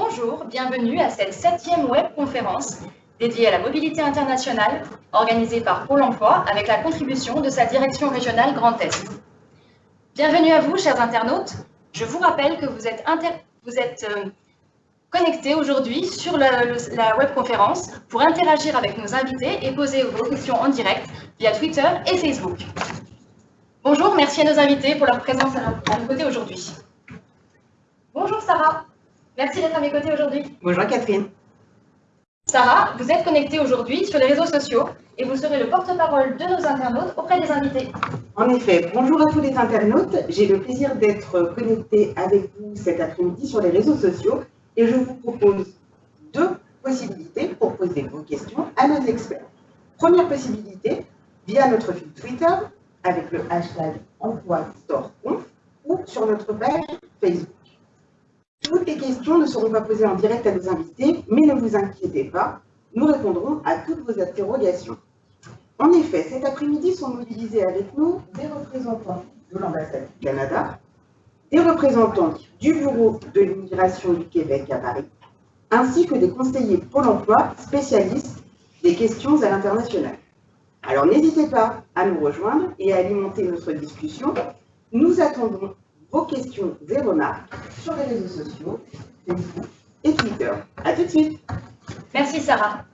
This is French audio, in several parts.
Bonjour, bienvenue à cette septième webconférence dédiée à la mobilité internationale organisée par Pôle emploi avec la contribution de sa direction régionale Grand Est. Bienvenue à vous, chers internautes. Je vous rappelle que vous êtes, euh, connectés aujourd'hui sur la, la webconférence pour interagir avec nos invités et poser vos questions en direct via Twitter et Facebook. Bonjour, merci à nos invités pour leur présence à nos côtés aujourd'hui. Bonjour Sarah, merci d'être à mes côtés aujourd'hui. Bonjour Catherine. Sarah, vous êtes connectée aujourd'hui sur les réseaux sociaux et vous serez le porte-parole de nos internautes auprès des invités. En effet, bonjour à tous les internautes. J'ai le plaisir d'être connectée avec vous cet après-midi sur les réseaux sociaux et je vous propose deux possibilités pour poser vos questions à nos experts. Première possibilité, via notre fil Twitter avec le hashtag emploi ou sur notre page Facebook. Toutes les questions ne seront pas posées en direct à nos invités, mais ne vous inquiétez pas, nous répondrons à toutes vos interrogations. En effet, cet après-midi sont mobilisés avec nous des représentants de l'ambassade du Canada, des représentants du Bureau de l'immigration du Québec à Paris, ainsi que des conseillers Pôle emploi spécialistes des questions à l'international. Alors n'hésitez pas à nous rejoindre et à alimenter notre discussion. Nous attendons vos questions et remarques sur les réseaux sociaux, Facebook et Twitter. A tout de suite. Merci Sarah.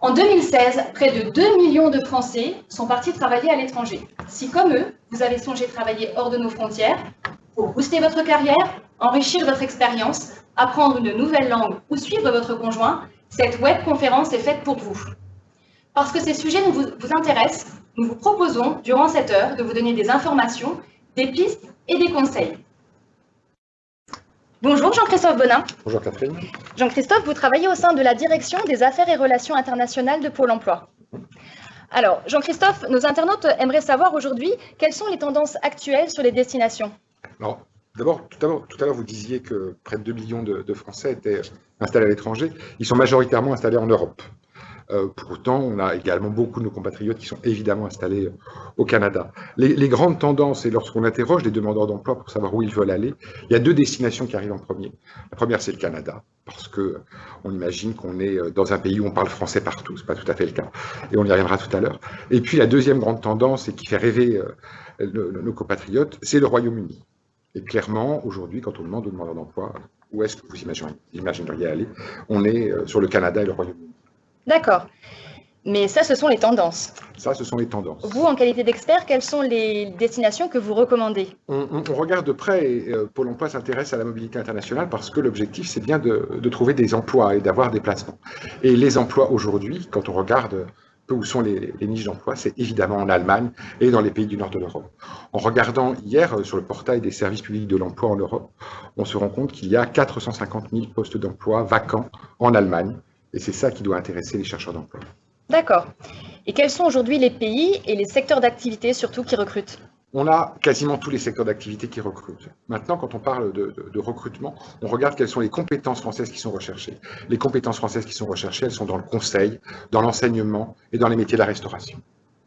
En 2016, près de 2 millions de Français sont partis travailler à l'étranger. Si comme eux, vous avez songé travailler hors de nos frontières, pour booster votre carrière, enrichir votre expérience, apprendre une nouvelle langue ou suivre votre conjoint, cette web conférence est faite pour vous. Parce que ces sujets vous, vous intéressent, nous vous proposons, durant cette heure, de vous donner des informations, des pistes et des conseils. Bonjour Jean-Christophe Bonin. Bonjour Catherine. Jean-Christophe, vous travaillez au sein de la direction des affaires et relations internationales de Pôle emploi. Alors, Jean-Christophe, nos internautes aimeraient savoir aujourd'hui quelles sont les tendances actuelles sur les destinations. Alors, d'abord, tout à l'heure, vous disiez que près de 2 millions de Français étaient installés à l'étranger. Ils sont majoritairement installés en Europe. Euh, pourtant, on a également beaucoup de nos compatriotes qui sont évidemment installés euh, au Canada. Les, grandes tendances, et lorsqu'on interroge les demandeurs d'emploi pour savoir où ils veulent aller, il y a deux destinations qui arrivent en premier. La première, c'est le Canada, parce que euh, imagine qu'on est dans un pays où on parle français partout, c'est pas tout à fait le cas, et on y reviendra tout à l'heure. Et puis la deuxième grande tendance, et qui fait rêver nos compatriotes, c'est le Royaume-Uni. Et clairement, aujourd'hui, quand on demande aux demandeurs d'emploi où est-ce que vous imagineriez aller, on est sur le Canada et le Royaume-Uni. D'accord. Mais ça, ce sont les tendances. Ça, ce sont les tendances. Vous, en qualité d'expert, quelles sont les destinations que vous recommandez on, regarde de près, et euh, Pôle emploi s'intéresse à la mobilité internationale parce que l'objectif, c'est bien de, trouver des emplois et d'avoir des placements. Et les emplois aujourd'hui, quand on regarde peu où sont les, niches d'emploi, c'est évidemment en Allemagne et dans les pays du nord de l'Europe. En regardant hier euh, sur le portail des services publics de l'emploi en Europe, on se rend compte qu'il y a 450 000 postes d'emploi vacants en Allemagne et c'est ça qui doit intéresser les chercheurs d'emploi. D'accord. Et quels sont aujourd'hui les pays et les secteurs d'activité surtout qui recrutent? On a quasiment tous les secteurs d'activité qui recrutent. Maintenant, quand on parle de, recrutement, on regarde quelles sont les compétences françaises qui sont recherchées. Les compétences françaises qui sont recherchées, elles sont dans le conseil, dans l'enseignement et dans les métiers de la restauration.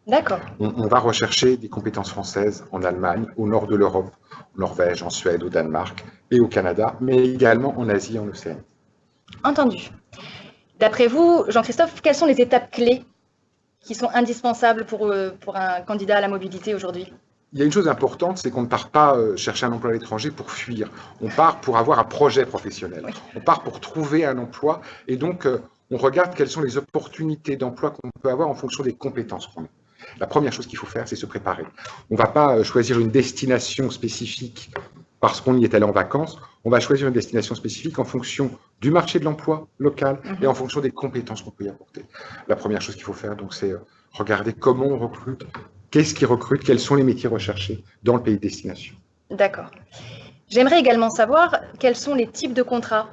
D'accord. On, on, va rechercher des compétences françaises en Allemagne, au nord de l'Europe, en Norvège, en Suède, au Danemark et au Canada, mais également en Asie et en Océanie. Entendu. D'après vous, Jean-Christophe, quelles sont les étapes clés qui sont indispensables pour, euh, pour un candidat à la mobilité aujourd'hui? Il y a une chose importante, c'est qu'on ne part pas euh, chercher un emploi à l'étranger pour fuir. On part pour avoir un projet professionnel. On part pour trouver un emploi et donc euh, on regarde quelles sont les opportunités d'emploi qu'on peut avoir en fonction des compétences qu'on a. La première chose qu'il faut faire, c'est se préparer. On ne va pas choisir une destination spécifique parce qu'on y est allé en vacances, on va choisir une destination spécifique en fonction du marché de l'emploi local et en fonction des compétences qu'on peut y apporter. La première chose qu'il faut faire, donc, c'est euh, regarder comment on recrute, qu'est-ce qui recrute, quels sont les métiers recherchés dans le pays de destination. D'accord. J'aimerais également savoir quels sont les types de contrats?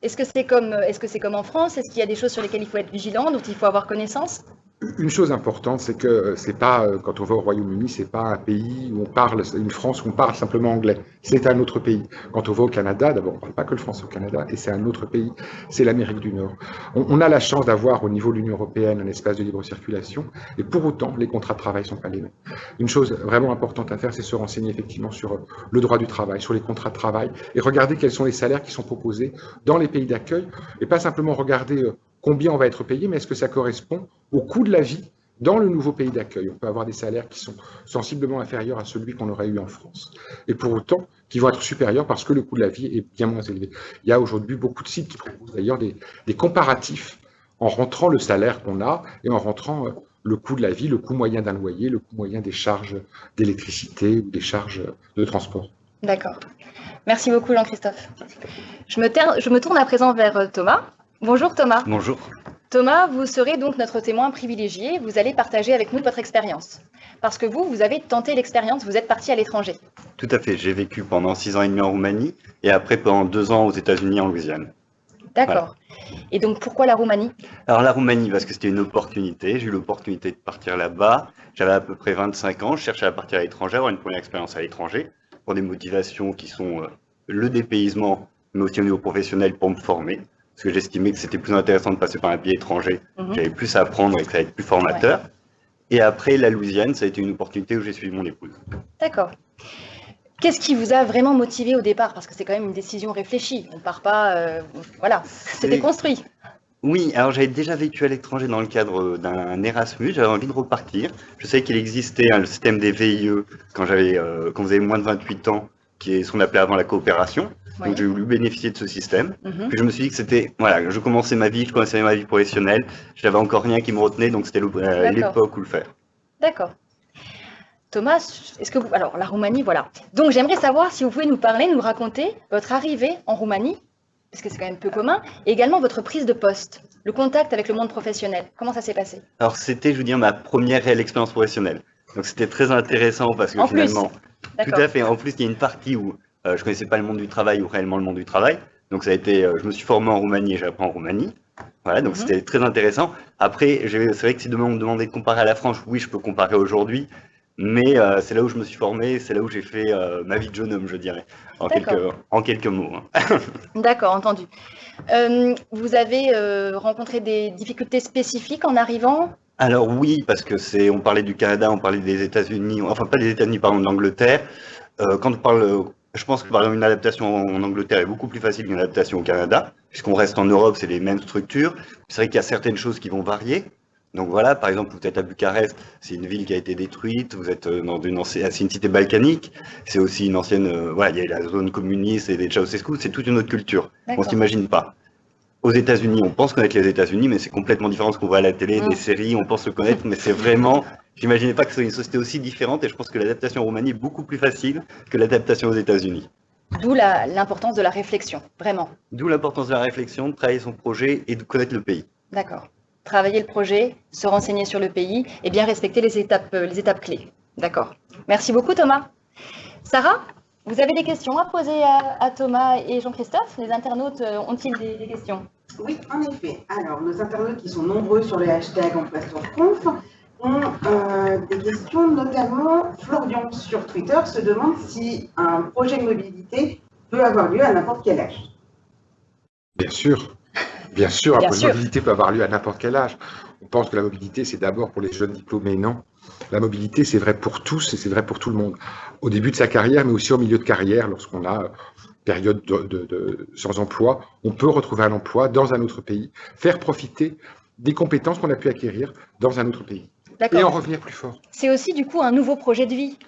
Est-ce que c'est comme, est -ce que comme en France? Est-ce qu'il y a des choses sur lesquelles il faut être vigilant, dont il faut avoir connaissance? Une chose importante, c'est que c'est pas, quand on va au Royaume-Uni, c'est pas un pays où on parle, une France où on parle simplement anglais. C'est un autre pays. Quand on va au Canada, d'abord, on parle pas que le français au Canada, et c'est un autre pays. C'est l'Amérique du Nord. On, a la chance d'avoir au niveau de l'Union européenne un espace de libre circulation, et pour autant, les contrats de travail sont pas les mêmes. Une chose vraiment importante à faire, c'est se renseigner effectivement sur le droit du travail, sur les contrats de travail, et regarder quels sont les salaires qui sont proposés dans les pays d'accueil, et pas simplement regarder combien on va être payé, mais est-ce que ça correspond au coût de la vie dans le nouveau pays d'accueil? On peut avoir des salaires qui sont sensiblement inférieurs à celui qu'on aurait eu en France. Et pour autant, qui vont être supérieurs parce que le coût de la vie est bien moins élevé. Il y a aujourd'hui beaucoup de sites qui proposent d'ailleurs des, comparatifs en rentrant le salaire qu'on a et en rentrant euh, le coût de la vie, le coût moyen d'un loyer, le coût moyen des charges d'électricité ou des charges de transport. D'accord. Merci beaucoup Jean-Christophe. Je me, tourne à présent vers euh, Thomas. Bonjour Thomas. Bonjour. Thomas, vous serez donc notre témoin privilégié. Vous allez partager avec nous votre expérience. Parce que vous, vous avez tenté l'expérience, vous êtes parti à l'étranger. Tout à fait. J'ai vécu pendant six ans et demi en Roumanie et après pendant deux ans aux États-Unis en Louisiane. D'accord. Et donc pourquoi la Roumanie? Alors la Roumanie, parce que c'était une opportunité. J'ai eu l'opportunité de partir là-bas. J'avais à peu près 25 ans. Je cherchais à partir à l'étranger, avoir une première expérience à l'étranger pour des motivations qui sont euh, le dépaysement, mais aussi au niveau professionnel pour me former parce que j'estimais que c'était plus intéressant de passer par un pays étranger. Mhm. J'avais plus à apprendre et que ça allait être plus formateur. Et après, la Louisiane, ça a été une opportunité où j'ai suivi mon épouse. D'accord. Qu'est-ce qui vous a vraiment motivé au départ? Parce que c'est quand même une décision réfléchie. On ne part pas. Euh, voilà, c'était construit. Oui, alors j'avais déjà vécu à l'étranger dans le cadre d'un Erasmus, j'avais envie de repartir. Je savais qu'il existait le système des VIE quand, j'avais, euh, quand vous avez moins de 28 ans, qui est ce qu'on appelait avant la coopération. Donc j'ai voulu bénéficier de ce système. Mhm. Puis je me suis dit que c'était, voilà, je commençais ma vie, je commençais ma vie professionnelle, je n'avais encore rien qui me retenait, donc c'était euh, l'époque où le faire. D'accord. Thomas, est-ce que vous... Alors, la Roumanie, voilà. Donc, j'aimerais savoir si vous pouvez nous parler, nous raconter votre arrivée en Roumanie, parce que c'est quand même peu commun, et également votre prise de poste, le contact avec le monde professionnel. Comment ça s'est passé? Alors, c'était, je veux dire, ma première réelle expérience professionnelle. Donc, c'était très intéressant parce que finalement... Tout à fait. En plus, il y a une partie où euh, je connaissais pas le monde du travail ou réellement le monde du travail. Donc ça a été, euh, je me suis formé en Roumanie et j'apprends en Roumanie. Voilà, donc mhm. c'était très intéressant. Après, c'est vrai que si demain on me demandait de comparer à la France, oui, je peux comparer aujourd'hui. Mais euh, c'est là où je me suis formé, c'est là où j'ai fait ma vie de jeune homme, je dirais, en, quelques, en quelques mots. Hein. D'accord, entendu. vous avez rencontré des difficultés spécifiques en arrivant? Alors oui, parce que c'est, on parlait du Canada, on parlait des États-Unis, enfin pas des États-Unis, pardon, de l'Angleterre. quand on parle je pense que par exemple une adaptation en Angleterre est beaucoup plus facile qu'une adaptation au Canada, puisqu'on reste en Europe, c'est les mêmes structures. C'est vrai qu'il y a certaines choses qui vont varier. Donc voilà, par exemple, vous êtes à Bucarest, c'est une ville qui a été détruite, vous êtes euh, dans une ancienne, une cité balkanique, c'est aussi une ancienne, euh, voilà, il y a la zone communiste et des Ceausescu, c'est toute une autre culture. On s'imagine pas. Aux États-Unis, on pense connaître les États-Unis, mais c'est complètement différent de ce qu'on voit à la télé, des séries, on pense le connaître, mais c'est vraiment J'imaginais pas que ce soit une société aussi différente et je pense que l'adaptation en Roumanie est beaucoup plus facile que l'adaptation aux États-Unis. D'où l'importance de la réflexion, vraiment. D'où l'importance de la réflexion, de travailler son projet et de connaître le pays. D'accord. Travailler le projet, se renseigner sur le pays et bien respecter les étapes, euh, les étapes clés. D'accord. Merci beaucoup Thomas. Sarah, vous avez des questions à poser à, Thomas et Jean-Christophe? Les internautes euh, ont-ils des, questions? Oui, en effet. Alors, nos internautes qui sont nombreux sur le hashtag en conf ont euh, des questions, notamment Florian sur Twitter se demande si un projet de mobilité peut avoir lieu à n'importe quel âge. Bien sûr, bien sûr, un projet de mobilité peut avoir lieu à n'importe quel âge. On pense que la mobilité, c'est d'abord pour les jeunes diplômés, non? La mobilité, c'est vrai pour tous et c'est vrai pour tout le monde. Au début de sa carrière, mais aussi au milieu de carrière, lorsqu'on a période de, sans emploi, on peut retrouver un emploi dans un autre pays, faire profiter des compétences qu'on a pu acquérir dans un autre pays. Et en revenir plus fort. C'est aussi du coup un nouveau projet de vie.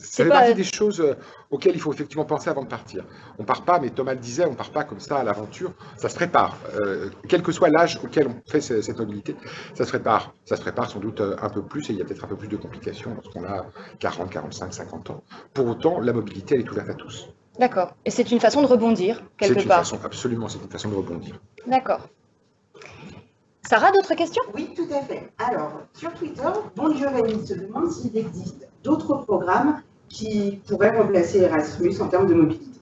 C'est fait partie des choses euh, auxquelles il faut effectivement penser avant de partir. On part pas, mais Thomas le disait, on part pas comme ça à l'aventure. Ça se prépare. Euh, quel que soit l'âge auquel on fait cette mobilité, ça se prépare. Ça se prépare sans doute euh, un peu plus et il y a peut-être un peu plus de complications lorsqu'on a 40, 45, 50 ans. Pour autant, la mobilité, elle est ouverte à tous. D'accord. Et c'est une façon de rebondir, quelque part. C'est une façon, absolument, c'est une façon de rebondir. D'accord. Sarah, d'autres questions? Oui, tout à fait. Alors, sur Twitter, Bon Giovanni se demande s'il existe d'autres programmes qui pourraient remplacer Erasmus en termes de mobilité.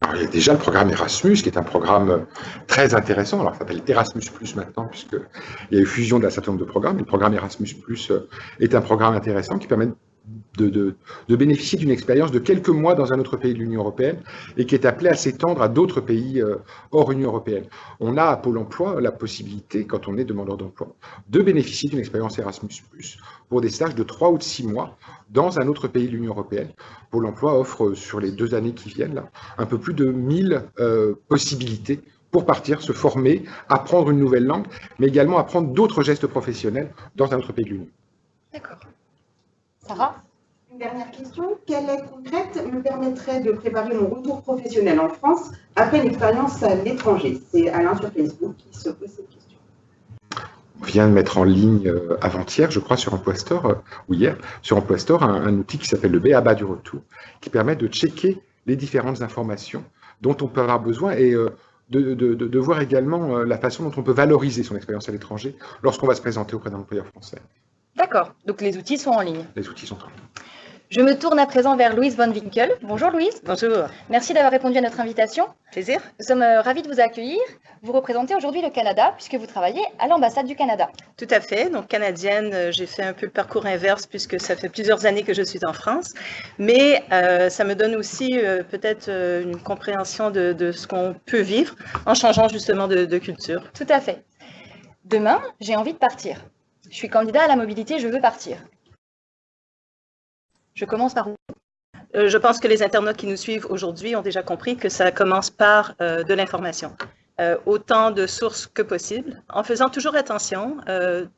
alors, il y a déjà le programme Erasmus, qui est un programme très intéressant. Alors, ça s'appelle Erasmus Plus maintenant, puisqu'il y a eu fusion d'un certain nombre de programmes. Le programme Erasmus Plus est un programme intéressant qui permet de, bénéficier d'une expérience de quelques mois dans un autre pays de l'Union européenne et qui est appelé à s'étendre à d'autres pays euh, hors Union européenne. On a à Pôle emploi la possibilité, quand on est demandeur d'emploi, de bénéficier d'une expérience Erasmus, pour des stages de 3 ou de 6 mois dans un autre pays de l'Union européenne. Pôle emploi offre sur les deux années qui viennent un peu plus de 1000 euh, possibilités pour partir, se former, apprendre une nouvelle langue, mais également apprendre d'autres gestes professionnels dans un autre pays de l'Union. D'accord. Sarah? Dernière question. Quelle aide concrète me permettrait de préparer mon retour professionnel en France après une expérience à l'étranger? C'est Alain sur Facebook qui se pose cette question. On vient de mettre en ligne euh, avant-hier, je crois, sur Emploi Store, euh, ou hier, sur Emploi Store, un, outil qui s'appelle le BABA du retour, qui permet de checker les différentes informations dont on peut avoir besoin et euh, de, de, voir également la façon dont on peut valoriser son expérience à l'étranger lorsqu'on va se présenter auprès d'un employeur français. D'accord, donc les outils sont en ligne. Les outils sont en ligne. Je me tourne à présent vers Louise Von Winkel. Bonjour Louise. Bonjour. Merci d'avoir répondu à notre invitation. Plaisir. Nous sommes euh, ravis de vous accueillir. Vous représentez aujourd'hui le Canada puisque vous travaillez à l'ambassade du Canada. Tout à fait. Donc canadienne, euh, j'ai fait un peu le parcours inverse puisque ça fait plusieurs années que je suis en France. Mais euh, ça me donne aussi peut-être une compréhension de, ce qu'on peut vivre en changeant justement de, de culture. Tout à fait. Demain, j'ai envie de partir. Je suis candidat à la mobilité, je veux partir. Je commence par où euh, Je pense que les internautes qui nous suivent aujourd'hui ont déjà compris que ça commence par euh, de l'information. Euh, autant de sources que possible, en faisant toujours attention,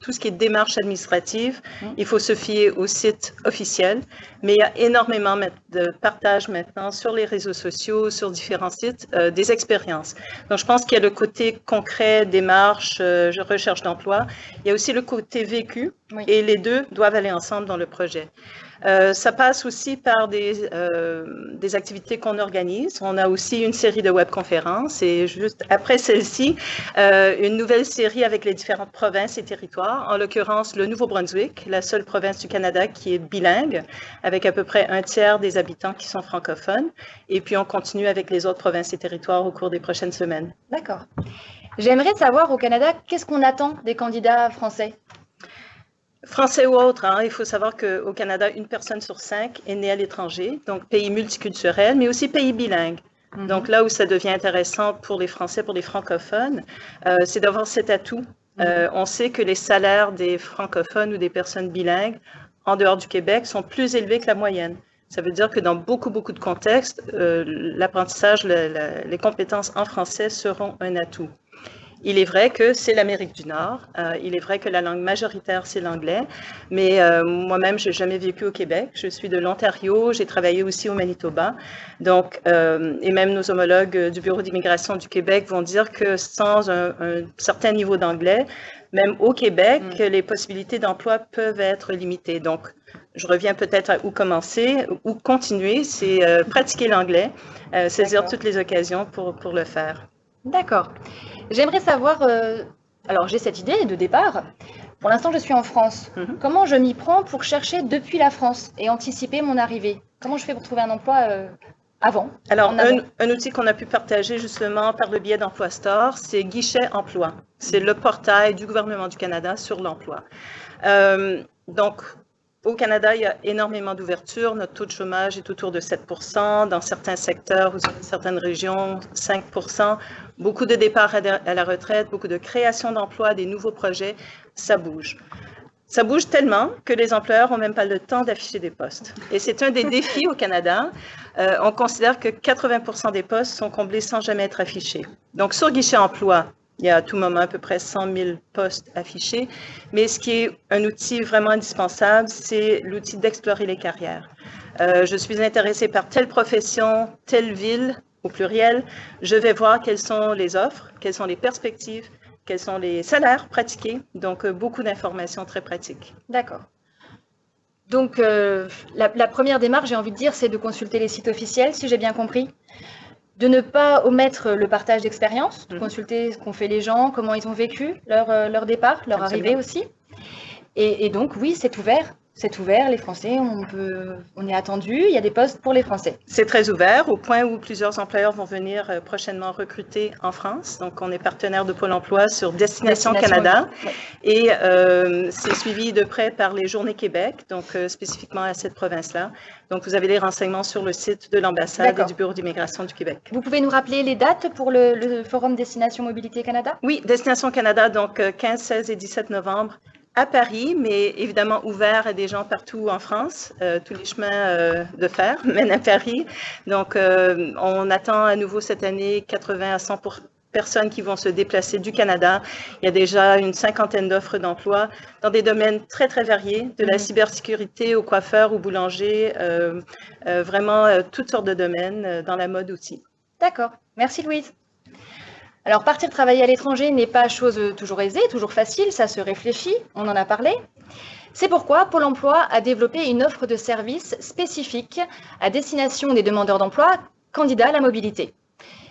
tout ce qui est démarche administrative, mmh. il faut se fier au site officiel, mais il y a énormément de partage maintenant sur les réseaux sociaux, sur différents sites, des expériences. Donc, je pense qu'il y a le côté concret, démarche, recherche d'emploi, il y a aussi le côté vécu, et les deux doivent aller ensemble dans le projet. Euh, ça passe aussi par des, euh, des activités qu'on organise. On a aussi une série de webconférences et juste après celle-ci, euh, une nouvelle série avec les différentes provinces et territoires, en l'occurrence le Nouveau-Brunswick, la seule province du Canada qui est bilingue, avec à peu près un tiers des habitants qui sont francophones. Et puis on continue avec les autres provinces et territoires au cours des prochaines semaines. D'accord. J'aimerais savoir au Canada, qu'est-ce qu'on attend des candidats français? Français ou autre, hein, il faut savoir qu'au Canada, une personne sur cinq est née à l'étranger, donc pays multiculturel, mais aussi pays bilingue. Mhm. Donc là où ça devient intéressant pour les Français, pour les francophones, euh, c'est d'avoir cet atout. Euh, mhm. on sait que les salaires des francophones ou des personnes bilingues en dehors du Québec sont plus élevés que la moyenne. Ça veut dire que dans beaucoup, beaucoup de contextes, euh, l'apprentissage, les compétences en français seront un atout. Il est vrai que c'est l'Amérique du Nord. Euh, il est vrai que la langue majoritaire, c'est l'anglais. Mais euh, moi-même, je n'ai jamais vécu au Québec. Je suis de l'Ontario. J'ai travaillé aussi au Manitoba. Donc, euh, et même nos homologues du Bureau d'immigration du Québec vont dire que sans un, certain niveau d'anglais, même au Québec, mm. les possibilités d'emploi peuvent être limitées. Donc, je reviens peut-être à où commencer, où continuer, c'est pratiquer l'anglais, saisir toutes les occasions pour, pour le faire. D'accord. J'aimerais savoir, euh, alors j'ai cette idée de départ. Pour l'instant, je suis en France. Mhm. Comment je m'y prends pour chercher depuis la France et anticiper mon arrivée? Comment je fais pour trouver un emploi euh, avant? Alors, un, outil qu'on a pu partager justement par le biais d'Emploi Store, c'est Guichet Emploi. C'est le portail du gouvernement du Canada sur l'emploi. Euh, donc, au Canada, il y a énormément d'ouverture. Notre taux de chômage est autour de 7% Dans certains secteurs ou certaines régions, 5 Beaucoup de départs à la retraite, beaucoup de création d'emplois, des nouveaux projets. Ça bouge. Ça bouge tellement que les employeurs n'ont même pas le temps d'afficher des postes. Et c'est un des défis au Canada. Euh, on considère que 80% des postes sont comblés sans jamais être affichés. Donc, sur guichet emploi, il y a à tout moment à peu près 100 000 postes affichés. Mais ce qui est un outil vraiment indispensable, c'est l'outil d'explorer les carrières. Euh, je suis intéressée par telle profession, telle ville, au pluriel. Je vais voir quelles sont les offres, quelles sont les perspectives, quels sont les salaires pratiqués. Donc, euh, beaucoup d'informations très pratiques. D'accord. Donc, euh, la, la, première démarche, j'ai envie de dire, c'est de consulter les sites officiels, si j'ai bien compris de ne pas omettre le partage d'expérience, de mhm. consulter ce qu'ont fait les gens, comment ils ont vécu leur, euh, leur départ, leur arrivée aussi. Et, donc, oui, c'est ouvert c'est ouvert, les Français, on, peut, on est attendu, il y a des postes pour les Français. C'est très ouvert, au point où plusieurs employeurs vont venir euh, prochainement recruter en France. Donc, on est partenaire de Pôle emploi sur Destination, Canada. Et euh, c'est suivi de près par les Journées Québec, donc euh, spécifiquement à cette province-là. Donc, vous avez les renseignements sur le site de l'ambassade et du Bureau d'immigration du Québec. Vous pouvez nous rappeler les dates pour le, le Forum Destination Mobilité Canada? Oui, Destination Canada, donc 15, 16 et 17 novembre à Paris, mais évidemment ouvert à des gens partout en France. Euh, tous les chemins euh, de fer mènent à Paris. Donc, euh, on attend à nouveau cette année 80 à 100 personnes qui vont se déplacer du Canada. Il y a déjà une cinquantaine d'offres d'emploi dans des domaines très, très variés, de la mm-hmm. cybersécurité au coiffeur, au boulanger, vraiment toutes sortes de domaines, dans la mode aussi. D'accord. Merci Louise. Alors, partir travailler à l'étranger n'est pas chose toujours aisée, toujours facile, ça se réfléchit, on en a parlé. C'est pourquoi Pôle emploi a développé une offre de services spécifique à destination des demandeurs d'emploi candidats à la mobilité.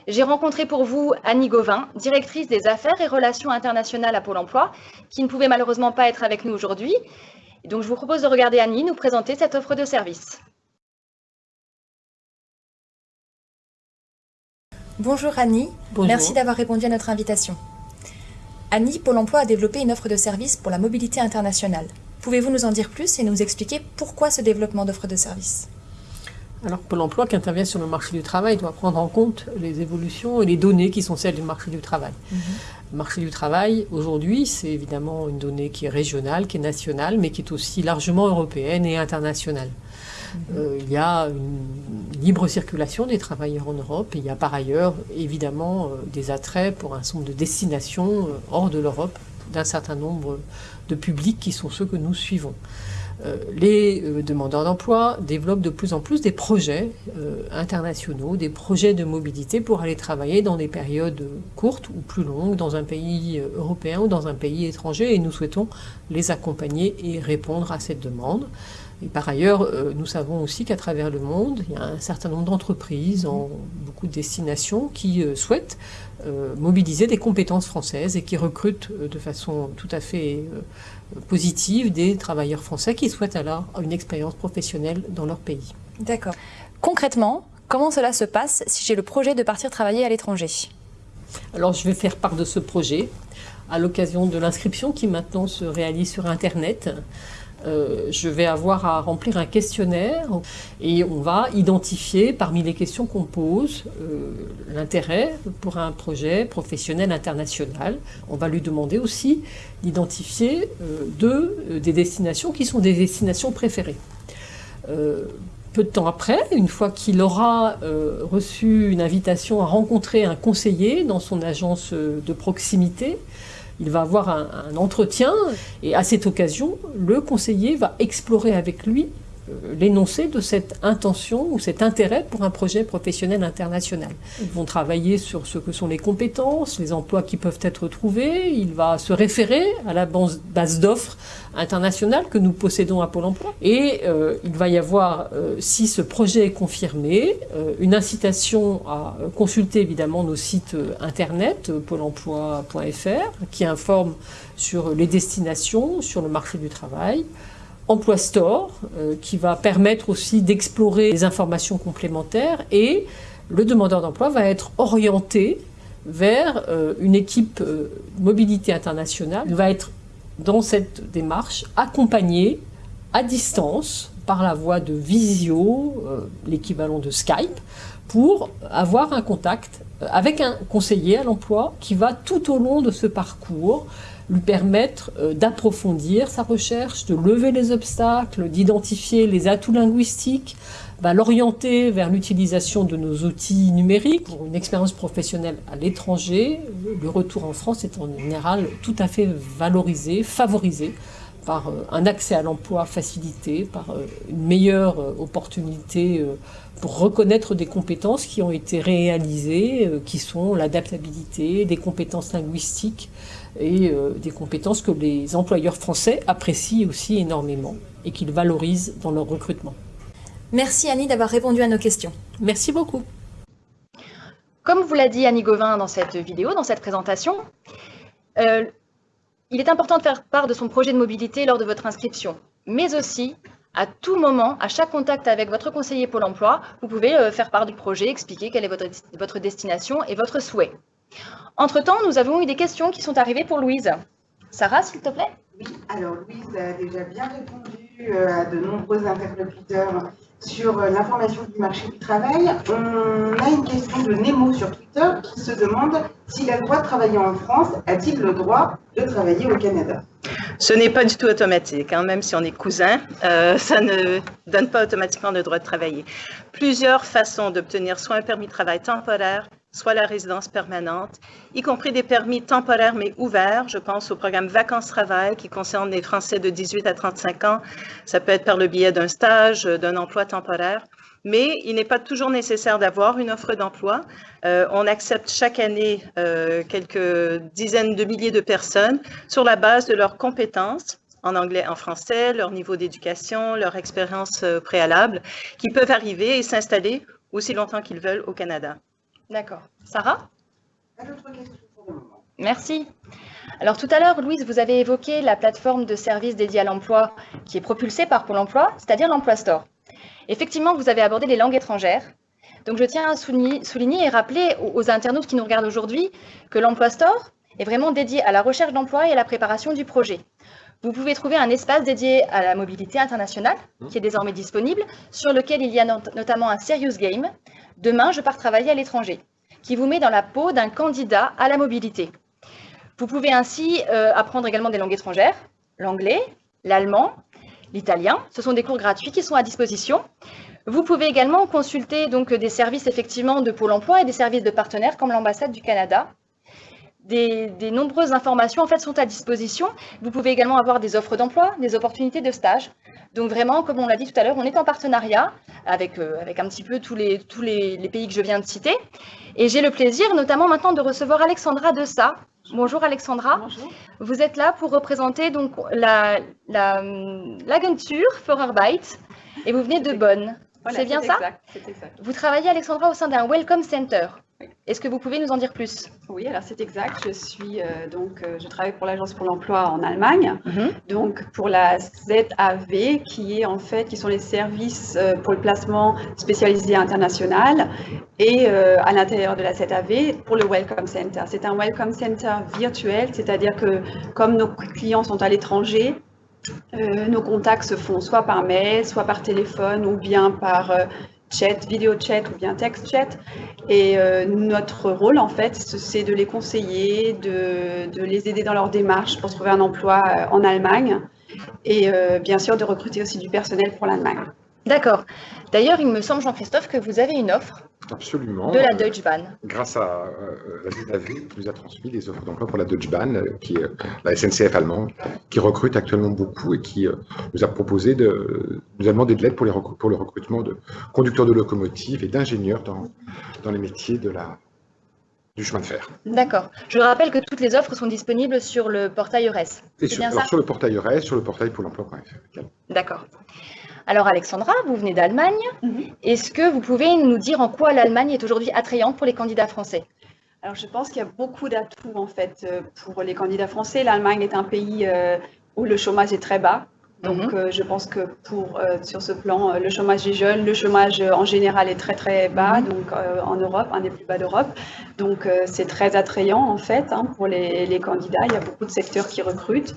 J'ai rencontré pour vous Annie Gauvin, directrice des affaires et relations internationales à Pôle emploi, qui ne pouvait malheureusement pas être avec nous aujourd'hui. Donc, je vous propose de regarder Annie nous présenter cette offre de services. Bonjour Annie, merci d'avoir répondu à notre invitation. Annie, Pôle emploi a développé une offre de service pour la mobilité internationale. Pouvez-vous nous en dire plus et nous expliquer pourquoi ce développement d'offre de service alors Pôle emploi qui intervient sur le marché du travail doit prendre en compte les évolutions et les données qui sont celles du marché du travail. Mhm. Le marché du travail, aujourd'hui, c'est évidemment une donnée qui est régionale, qui est nationale, mais qui est aussi largement européenne et internationale. Euh, il y a une libre circulation des travailleurs en Europe et il y a par ailleurs évidemment euh, des attraits pour un certain nombre de destinations euh, hors de l'Europe d'un certain nombre de publics qui sont ceux que nous suivons. les demandeurs d'emploi développent de plus en plus des projets internationaux, des projets de mobilité pour aller travailler dans des périodes courtes ou plus longues dans un pays européen ou dans un pays étranger et nous souhaitons les accompagner et répondre à cette demande. Et par ailleurs, euh, nous savons aussi qu'à travers le monde, il y a un certain nombre d'entreprises en beaucoup de destinations qui euh, souhaitent euh, mobiliser des compétences françaises et qui recrutent de façon tout à fait positive des travailleurs français qui souhaitent alors une expérience professionnelle dans leur pays. D'accord. Concrètement, comment cela se passe si j'ai le projet de partir travailler à l'étranger? Alors je vais faire part de ce projet à l'occasion de l'inscription qui maintenant se réalise sur Internet. Euh, je vais avoir à remplir un questionnaire et on va identifier parmi les questions qu'on pose euh, l'intérêt pour un projet professionnel international. On va lui demander aussi d'identifier euh, deux des destinations qui sont des destinations préférées. peu de temps après, une fois qu'il aura reçu une invitation à rencontrer un conseiller dans son agence de proximité, il va avoir un, entretien et à cette occasion, le conseiller va explorer avec lui l'énoncé de cette intention ou cet intérêt pour un projet professionnel international. Ils vont travailler sur ce que sont les compétences, les emplois qui peuvent être trouvés. Il va se référer à la base d'offres internationale que nous possédons à Pôle emploi. Et euh, il va y avoir, euh, si ce projet est confirmé, une incitation à consulter évidemment nos sites internet, pôle emploi.fr, qui informe sur les destinations, sur le marché du travail, Emploi Store, euh, qui va permettre aussi d'explorer les informations complémentaires et le demandeur d'emploi va être orienté vers euh, une équipe euh, mobilité internationale. Il va être dans cette démarche accompagné à distance par la voie de visio, l'équivalent de Skype, pour avoir un contact avec un conseiller à l'emploi qui va tout au long de ce parcours lui permettre euh, d'approfondir sa recherche, de lever les obstacles, d'identifier les atouts linguistiques, va l'orienter vers l'utilisation de nos outils numériques pour une expérience professionnelle à l'étranger. Le retour en France est en général tout à fait valorisé, favorisé par euh, un accès à l'emploi facilité, par euh, une meilleure opportunité pour reconnaître des compétences qui ont été réalisées, qui sont l'adaptabilité, des compétences linguistiques, et euh, des compétences que les employeurs français apprécient aussi énormément et qu'ils valorisent dans leur recrutement. Merci Annie d'avoir répondu à nos questions. Merci beaucoup. Comme vous l'a dit Annie Gauvin dans cette vidéo, dans cette présentation, euh, il est important de faire part de son projet de mobilité lors de votre inscription. mais aussi à tout moment, à chaque contact avec votre conseiller Pôle emploi, vous pouvez euh, faire part du projet, expliquer quelle est votre, votre destination et votre souhait. Entre-temps, nous avons eu des questions qui sont arrivées pour Louise. Sarah, s'il te plaît Oui, alors Louise a déjà bien répondu euh, à de nombreux interlocuteurs sur euh, l'information du marché du travail. On a une question de Nemo sur Twitter qui se demande s'il a le droit de travailler en France, a-t-il le droit de travailler au Canada? Ce n'est pas du tout automatique, hein, même si on est cousin, euh, ça ne donne pas automatiquement le droit de travailler. Plusieurs façons d'obtenir soit un permis de travail temporaire, soit la résidence permanente, y compris des permis temporaires mais ouverts. Je pense au programme Vacances-Travail qui concerne les Français de 18 à 35 ans. Ça peut être par le biais d'un stage, d'un emploi temporaire. Mais il n'est pas toujours nécessaire d'avoir une offre d'emploi. Euh, on accepte chaque année euh, quelques dizaines de milliers de personnes sur la base de leurs compétences en anglais, en français, leur niveau d'éducation, leur expérience euh, préalable, qui peuvent arriver et s'installer aussi longtemps qu'ils veulent au Canada. D'accord. Sarah? Pas d'autres questions pour le moment. Merci. Alors tout à l'heure, Louise, vous avez évoqué la plateforme de services dédiée à l'emploi qui est propulsée par Pôle emploi, c'est-à-dire l'Emploi Store. Effectivement, vous avez abordé les langues étrangères. Donc je tiens à souligner, souligner et rappeler aux, aux internautes qui nous regardent aujourd'hui que l'Emploi Store est vraiment dédié à la recherche d'emploi et à la préparation du projet. Vous pouvez trouver un espace dédié à la mobilité internationale qui est désormais disponible, sur lequel il y a not- notamment un Serious Game, Demain, je pars travailler à l'étranger, qui vous met dans la peau d'un candidat à la mobilité. Vous pouvez ainsi euh, apprendre également des langues étrangères, l'anglais, l'allemand, l'italien. Ce sont des cours gratuits qui sont à disposition. Vous pouvez également consulter des services effectivement de Pôle emploi et des services de partenaires comme l'ambassade du Canada. Des, des nombreuses informations en fait sont à disposition. Vous pouvez également avoir des offres d'emploi, des opportunités de stage. Donc vraiment, comme on l'a dit tout à l'heure, on est en partenariat avec, euh, avec un petit peu tous, les, tous les, les pays que je viens de citer. Et j'ai le plaisir notamment maintenant de recevoir Alexandra Dessa. Bonjour Alexandra. Bonjour. Vous êtes là pour représenter donc la, la, l'agenture Vorarbeit et vous venez de Bonn. Voilà, c'est bien ça exact, C'est exact. Vous travaillez Alexandra au sein d'un Welcome Center. Est-ce que vous pouvez nous en dire plus? Oui, alors c'est exact. Je suis euh, donc, euh, je travaille pour l'agence pour l'emploi en Allemagne. Donc pour la ZAV, qui est en fait, qui sont les services euh, pour le placement spécialisé international, et à l'intérieur de la ZAV pour le Welcome Center. C'est un Welcome Center virtuel, c'est-à-dire que comme nos clients sont à l'étranger, nos contacts se font soit par mail, soit par téléphone, ou bien par chat, vidéo chat ou bien text chat. Et euh, notre rôle, en fait, ce- c'est de les conseiller, de, de les aider dans leur démarche pour trouver un emploi euh, en Allemagne et euh, bien sûr de recruter aussi du personnel pour l'Allemagne. D'accord. D'ailleurs, il me semble, Jean-Christophe, que vous avez une offre Absolument. de la Euh, Deutsche Bahn. grâce à euh, la ZAV, qui nous a transmis des offres d'emploi pour la Deutsche Bahn, euh, qui est euh, la SNCF allemande, qui recrute actuellement beaucoup et qui euh, nous a proposé de nous a demandé de l'aide pour, les pour le recrutement de conducteurs de locomotives et d'ingénieurs dans, dans les métiers de la, du chemin de fer. D'accord. Je rappelle que toutes les offres sont disponibles sur le portail EURES. Et sur, bien alors, ça? sur le portail EURES, sur le portail Pôle emploi.fr. D'accord. Alors Alexandra, vous venez d'Allemagne. Mhm. Est-ce que vous pouvez nous dire en quoi l'Allemagne est aujourd'hui attrayante pour les candidats français? Alors je pense qu'il y a beaucoup d'atouts en fait euh, pour les candidats français. L'Allemagne est un pays euh, où le chômage est très bas. Donc Mhm. euh, je pense que pour euh, sur ce plan, euh, le chômage des jeunes, le chômage en général est très très bas, Mhm. donc en Europe, un des plus bas d'Europe. Donc c'est très attrayant en fait hein, pour les, les candidats. Il y a beaucoup de secteurs qui recrutent.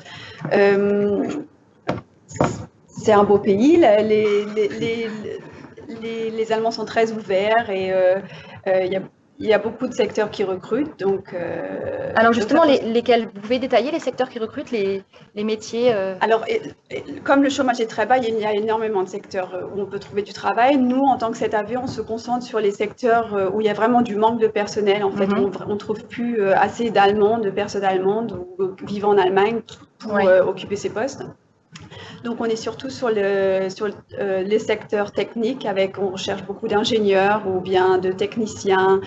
Euh, c'est un beau pays. Les, les, les, les- les Allemands sont très ouverts et euh, euh, il y a il y a beaucoup de secteurs qui recrutent, donc. euh, Alors donc justement, ça- les- lesquels Vous pouvez détailler les secteurs qui recrutent, les, les métiers euh, Alors, et- et comme le chômage est très bas, il y a énormément de secteurs euh, où on peut trouver du travail. Nous, en tant que ZAV, on se concentre sur les secteurs euh, où il y a vraiment du manque de personnel. En fait, Mhm. on ne trouve plus euh, assez d'Allemands, de personnes allemandes ou euh, vivant en Allemagne pour euh, occuper ces postes. Donc, on est surtout sur, le, sur euh, les secteurs techniques, avec on recherche beaucoup d'ingénieurs ou bien de techniciens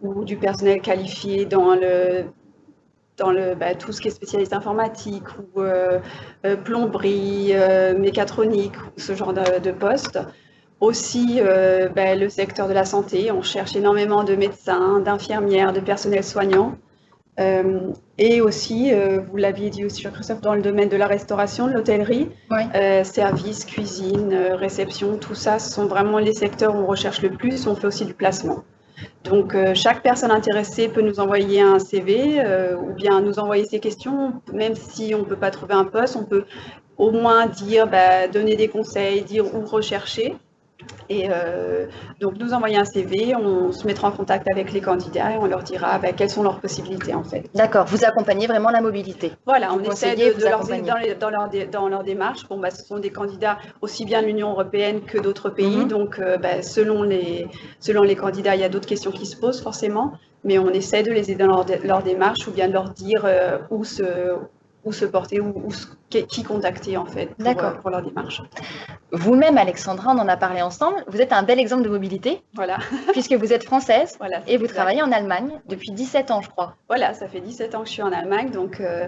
ou du personnel qualifié dans le dans bah, tout ce qui est spécialiste informatique ou euh, euh, plomberie, mécatronique, ce genre de, de poste. Aussi, bah, le secteur de la santé, on cherche énormément de médecins, d'infirmières, de personnel soignant. Euh, et aussi, euh, vous l'aviez dit aussi, Christophe, dans le domaine de la restauration, de l'hôtellerie, Oui. euh, services, cuisine, réception, tout ça, ce sont vraiment les secteurs où on recherche le plus. On fait aussi du placement. Donc, chaque personne intéressée peut nous envoyer un CV ou bien nous envoyer ses questions. Même si on ne peut pas trouver un poste, on peut au moins dire, bah, donner des conseils, dire où rechercher. Et euh, donc, nous envoyer un CV, on se mettra en contact avec les candidats et on leur dira bah, quelles sont leurs possibilités en fait. D'accord, vous accompagnez vraiment la mobilité. Voilà, Vous on essaie de, vous de leur, accompagnez. dans, les- dans leur, dans leur démarche. Bon, bah, ce sont des candidats aussi bien de l'Union européenne que d'autres pays. Mhm. Donc, euh, bah, selon, les, selon les candidats, il y a d'autres questions qui se posent forcément. Mais on essaie de les aider dans leur démarche ou bien de leur dire euh, où, se, où se porter, se- qui contacter en fait pour, euh, pour leur démarche. Vous-même, Alexandra, on en a parlé ensemble. Vous êtes un bel exemple de mobilité, Voilà. puisque vous êtes française voilà et vous exact. travaillez en Allemagne depuis 17 ans, je crois. Voilà, ça fait 17 ans que je suis en Allemagne. Donc, euh,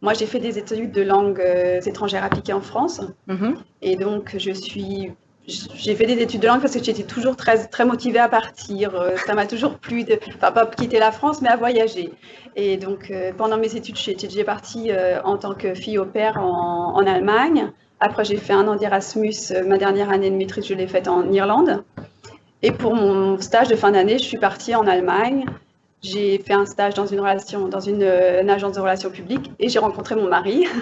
moi, j'ai fait des études de langues euh, étrangères appliquées en France. Mhm. Et donc, je suis. J'ai fait des études de langue parce que j'étais toujours très, motivée à partir. Euh, Ça m'a toujours plu de, enfin, pas quitter la France, mais à voyager. Et donc, euh, pendant mes études, déjà partie euh, en tant que fille au père en, Allemagne. Après, j'ai fait un an d'Erasmus. Ma dernière année de maîtrise, je l'ai faite en Irlande. Et pour mon stage de fin d'année, je suis partie en Allemagne. J'ai fait un stage dans une relation, dans une, euh, une agence de relations publiques et j'ai rencontré mon mari.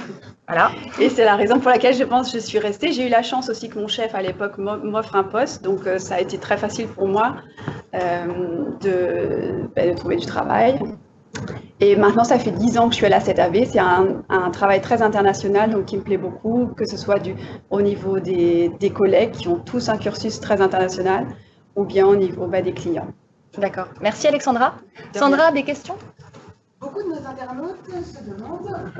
Voilà. Et c'est la raison pour laquelle je pense que je suis restée. J'ai eu la chance aussi que mon chef à l'époque m'o- m'offre un poste, donc euh, ça a été très facile pour moi euh, de, ben, de trouver du travail. Et maintenant, ça fait 10 ans que je suis à la 7AV. C'est un, un travail très international, donc qui me plaît beaucoup, que ce soit du, au niveau des, des collègues qui ont tous un cursus très international, ou bien au niveau ben, des clients. D'accord. Merci, Alexandra. De Sandra, des questions? Beaucoup de nos internautes se demandent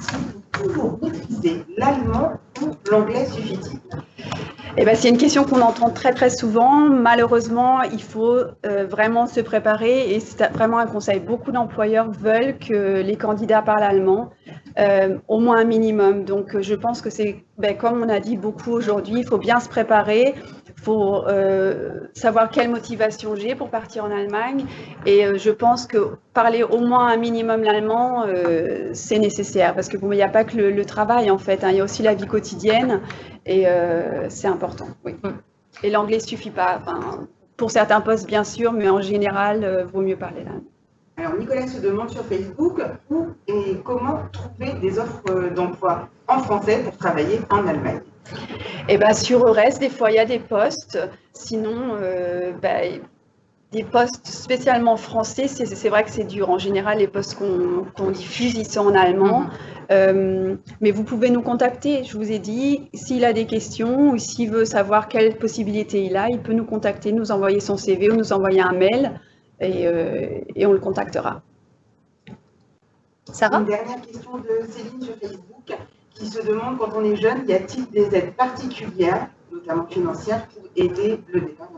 si vous toujours maîtriser l'allemand ou l'anglais suffit-il? Eh ben, c'est une question qu'on entend très très souvent. Malheureusement, il faut euh, vraiment se préparer et c'est vraiment un conseil. Beaucoup d'employeurs veulent que les candidats parlent allemand, euh, au moins un minimum. Donc, je pense que c'est, ben, comme on a dit beaucoup aujourd'hui, il faut bien se préparer. Faut euh, savoir quelle motivation j'ai pour partir en Allemagne. Et euh, je pense que parler au moins un minimum l'allemand, euh, c'est nécessaire. Parce que bon, il n'y a pas que le, le travail, en fait. hein. il y a aussi la vie quotidienne. Et euh, c'est important, oui. Et l'anglais suffit pas. Enfin, pour certains postes, bien sûr, mais en général, euh, vaut mieux parler l'allemand. Alors, Nicolas se demande sur Facebook où et comment trouver des offres d'emploi en français pour travailler en Allemagne? Et ben sur Eures, des fois, il y a des postes. Sinon, euh, ben, des postes spécialement français, c'est vrai que c'est dur. En général, les postes qu'on diffuse, ils sont en allemand. Euh, mais vous pouvez nous contacter. Je vous ai dit, s'il a des questions ou s'il veut savoir quelles possibilités il a, il peut nous contacter, nous envoyer son CV ou nous envoyer un mail et, euh, et on le contactera. Sarah? Une dernière question de Céline sur Facebook qui se demande quand on est jeune, y a-t-il des aides particulières, notamment financières, pour aider le départ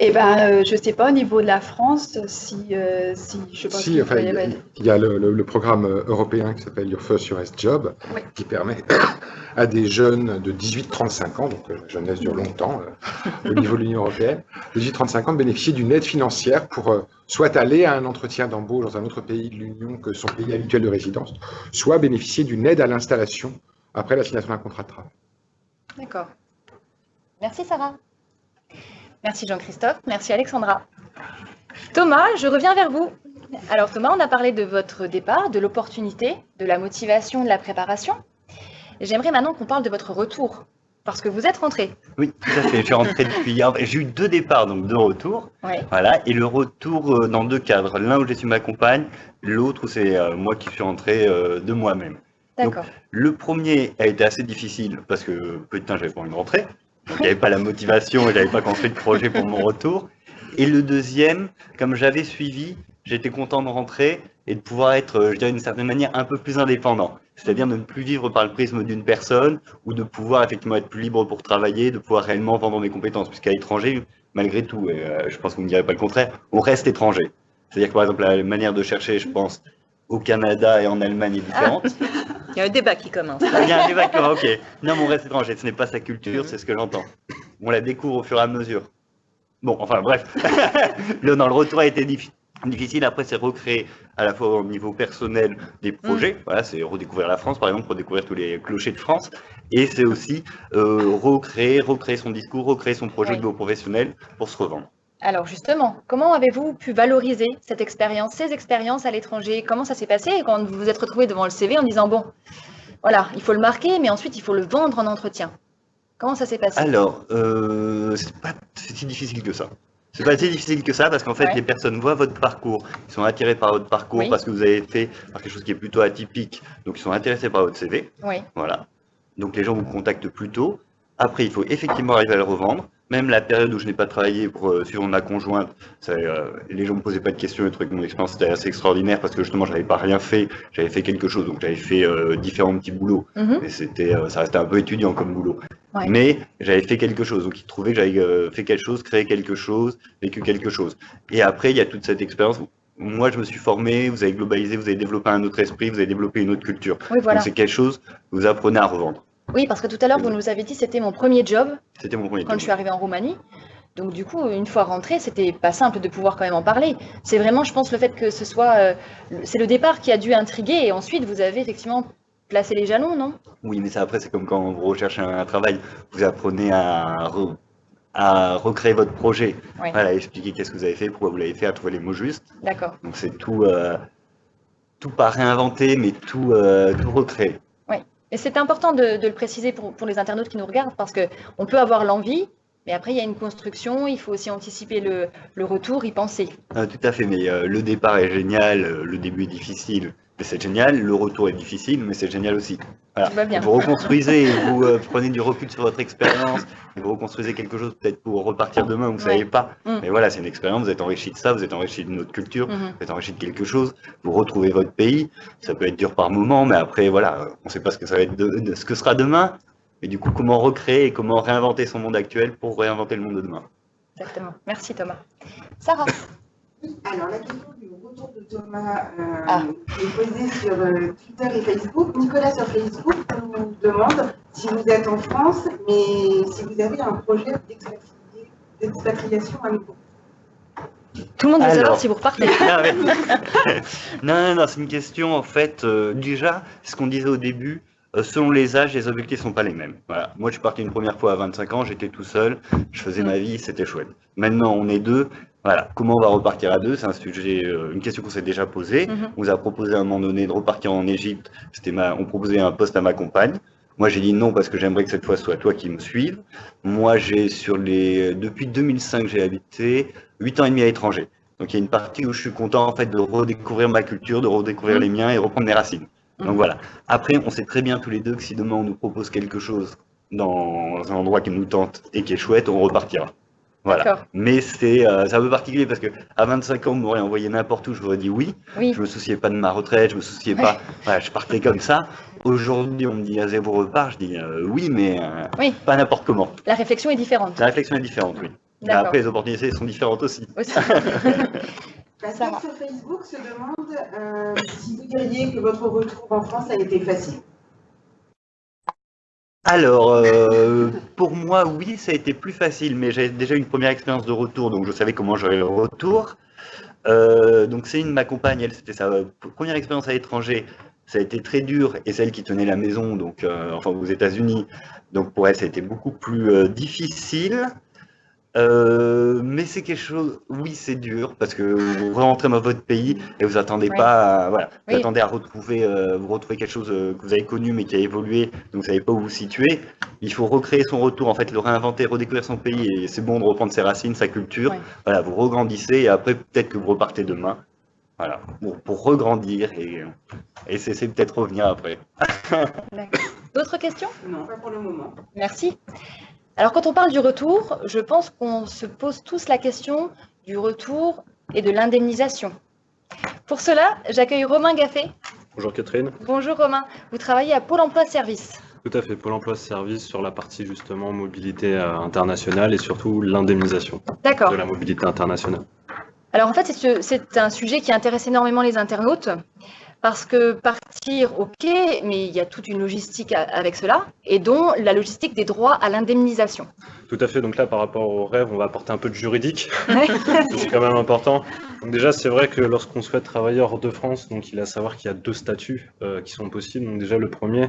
Eh ben, euh, je sais pas au niveau de la France si, euh, si je pas Si, enfin, il y a- il y a le, le- le programme euh, européen qui s'appelle Your First US Job, Oui. qui permet à des jeunes de 18-35 ans, donc la jeunesse dure longtemps euh, au niveau de l'Union européenne, de 18-35 ans de bénéficier d'une aide financière pour euh, soit aller à un entretien d'embauche dans un autre pays de l'Union que son pays habituel de résidence, soit bénéficier d'une aide à l'installation après la signature d'un contrat de travail. D'accord. Merci, Sarah. Merci, Jean-Christophe. Merci, Alexandra. Thomas, je reviens vers vous. Alors, Thomas, on a parlé de votre départ, de l'opportunité, de la motivation, de la préparation. J'aimerais maintenant qu'on parle de votre retour, parce que vous êtes rentré. Oui, tout à fait. Je suis rentré depuis hier. J'ai eu deux départs, donc deux retours. Ouais. Voilà. Et le retour euh, dans deux cadres. L'un où j'ai su ma compagne, l'autre où c'est euh, moi qui suis rentré euh, de moi-même. D'accord. Le premier a été assez difficile parce que putain, j'avais pas envie de rentrer. Avait pas la motivation et j'avais pas construit de projet pour mon retour. Et le deuxième, comme j'avais suivi, j'étais content de rentrer et de pouvoir être, euh, je dirais d'une certaine manière, un peu plus indépendant. C'est-à-dire de ne plus vivre par le prisme d'une personne ou de pouvoir effectivement être plus libre pour travailler, de pouvoir réellement vendre mes compétences. Puisqu'à l'étranger, malgré tout, et euh, je pense que vous ne direz pas le contraire, on reste étranger. C'est-à-dire que par exemple, la manière de chercher, je pense, au Canada et en Allemagne est différente. Il y a un débat qui commence. Il y a un débat que- ok. Non, mon reste étranger, ce n'est pas sa culture, c'est ce que j'entends. On la découvre au fur et à mesure. Bon, enfin bref. le, non, le retour a été difficile. Difficile après, c'est recréer à la fois au niveau personnel des projets. Voilà, c'est redécouvrir la France, par exemple, redécouvrir tous les clochers de France. Et c'est aussi euh, recréer, recréer son discours, recréer son projet de niveau professionnel pour se revendre. Alors justement, comment avez-vous pu valoriser cette expérience, ces expériences à l'étranger? Comment ça s'est passé? Quand vous vous êtes retrouvé devant le CV en disant, bon, voilà, il faut le marquer, mais ensuite il faut le vendre en entretien Comment ça s'est passé? Alors, euh, c'est pas si difficile que ça. C'est pas si difficile que ça parce qu'en fait, Ouais. les personnes voient votre parcours, ils sont attirés par votre parcours Oui. parce que vous avez fait par quelque chose qui est plutôt atypique, donc ils sont intéressés par votre CV. Oui, Voilà. Donc les gens vous contactent plus tôt. Après, il faut effectivement arriver à le revendre. Même la période où je n'ai pas travaillé pour euh, suivre ma conjointe, ça, euh, les gens me posaient pas de questions, les trucs, mon expérience était assez extraordinaire parce que justement, j'avais pas rien fait, j'avais fait quelque chose, donc j'avais fait euh, différents petits boulots. Mhm. Mais c'était, ça restait un peu étudiant comme boulot. Ouais. Mais j'avais fait quelque chose, donc ils trouvaient que j'avais fait quelque chose, créé quelque chose, vécu quelque chose. Et après, il y a toute cette expérience. où Moi, je me suis formé, vous avez globalisé, vous avez développé un autre esprit, vous avez développé une autre culture. oui, voilà. Donc c'est quelque chose que vous apprenez à revendre. Oui, parce que tout à l'heure, vous nous avez dit c'était mon premier job C'était mon premier quand je job. suis arrivée en Roumanie. Donc du coup, une fois rentrée, c'était pas simple de pouvoir quand même en parler. C'est vraiment, je pense, le fait que ce soit, euh, c'est le départ qui a dû intriguer, et ensuite vous avez effectivement placé les jalons, non? Oui, mais ça après, c'est comme quand vous recherchez un, travail, vous apprenez à, re- à recréer votre projet. Oui. Voilà, expliquer qu'est-ce que vous avez fait, pourquoi vous l'avez fait, à trouver les mots justes. D'accord. Donc c'est tout, euh, tout pas réinventer, mais tout, euh, tout recréer. Et c'est important de, le préciser pour, les internautes qui nous regardent, parce que on peut avoir l'envie, mais après il y a une construction, il faut aussi anticiper le, retour, y penser. Ah, tout à fait, mais euh, le départ est génial, euh, le début est difficile, mais c'est génial. Le retour est difficile, mais c'est génial aussi. Voilà. Tout va bien. Vous reconstruisez, vous euh, prenez du recul sur votre expérience, et vous reconstruisez quelque chose peut-être pour repartir demain, vous ne Ouais. savez pas. Mm. Mais voilà, c'est une expérience, vous êtes enrichi de ça, vous êtes enrichi de notre culture, Mhm. vous êtes enrichi de quelque chose, vous retrouvez votre pays. Ça peut être dur par moment, mais après, voilà, on ne sait pas ce que ça va être, de- de- ce que sera demain. Mais du coup, comment recréer et comment réinventer son monde actuel pour réinventer le monde de demain? Exactement. Merci Thomas. Sarah, Alors, la question retour de Thomas euh, Ah. qui est posée sur euh, Twitter et Facebook. Nicolas sur Facebook nous demande si vous êtes en France, mais si vous avez un projet d'expatri- d'expatriation à nouveau. tout le monde veut savoir si vous repartez. Ah non, non, non, c'est une question en fait. euh, déjà, ce qu'on disait au début, selon les âges, les objectifs sont pas les mêmes. Voilà. Moi, je suis parti une première fois à 25 ans, j'étais tout seul, je faisais Mm. ma vie, c'était chouette. Maintenant, on est deux. Voilà. Comment on va repartir à deux C'est un sujet, euh, une question qu'on s'est déjà posée. Mhm. On nous a proposé à un moment donné de repartir en Égypte. C'était ma, on proposait un poste à ma compagne. Moi, j'ai dit non parce que j'aimerais que cette fois ce soit toi qui me suive. Moi, j'ai sur les, depuis 2005, j'ai habité 8 ans et demi à l'étranger. Donc, il y a une partie où je suis content en fait de redécouvrir ma culture, de redécouvrir Mhm. les miens et reprendre mes racines. Donc voilà. Après, on sait très bien tous les deux que si demain on nous propose quelque chose dans un endroit qui nous tente et qui est chouette, on repartira. Voilà. Mais c'est euh, c'est un peu particulier parce que à 25 ans, on m'aurait envoyé n'importe où, je vous aurais dit oui. Oui. Je me souciais pas de ma retraite, je me souciais pas. Voilà, je partais comme ça. Aujourd'hui, on me dit à zéro repart, je dis euh, oui, mais euh, Oui. pas n'importe comment. La réflexion est différente. La réflexion est différente, oui. Après, les opportunités sont différentes aussi. Aussi. La Sarah. sur Facebook se demande euh, si vous diriez que votre retour en France a été facile. Alors, euh, pour moi, oui, ça a été plus facile, mais j'avais déjà une première expérience de retour, donc je savais comment j'aurais le retour. Euh, donc Céline, ma compagne, elle, c'était sa première expérience à l'étranger. Ça a été très dur, et celle qui tenait la maison, donc euh, enfin aux États-Unis. Donc pour elle, ça a été beaucoup plus euh, difficile. Euh, mais c'est quelque chose, oui, c'est dur parce que vous rentrez dans votre pays et vous attendez pas, à, voilà, vous Oui. attendez à retrouver, euh, vous retrouvez quelque chose euh, que vous avez connu mais qui a évolué, donc vous savez pas où vous situer. Il faut recréer son retour, en fait, le réinventer, redécouvrir son pays et c'est bon de reprendre ses racines, sa culture. Voilà, vous regrandissez et après peut-être que vous repartez demain. Voilà, pour, pour regrandir et, et c'est peut-être revenir après. D'autres questions? Non, pas pour le moment. Merci. Alors, quand on parle du retour, je pense qu'on se pose tous la question du retour et de l'indemnisation. Pour cela, j'accueille Romain Gaffé. Bonjour Catherine. Bonjour Romain, vous travaillez à Pôle emploi Service. Tout à fait, Pôle emploi service sur la partie justement mobilité euh, internationale et surtout l'indemnisation de la mobilité internationale. Alors en fait, c'est ce- c'est un sujet qui intéresse énormément les internautes Parce que partir, ok, mais il y a toute une logistique avec cela, et dont la logistique des droits à l'indemnisation. Tout à fait. Donc là, par rapport au rêve, on va apporter un peu de juridique. c'est quand même important. Donc déjà, c'est vrai que lorsqu'on souhaite travailler hors de France, donc il a à savoir qu'il y a deux statuts euh, qui sont possibles. Donc déjà, le premier,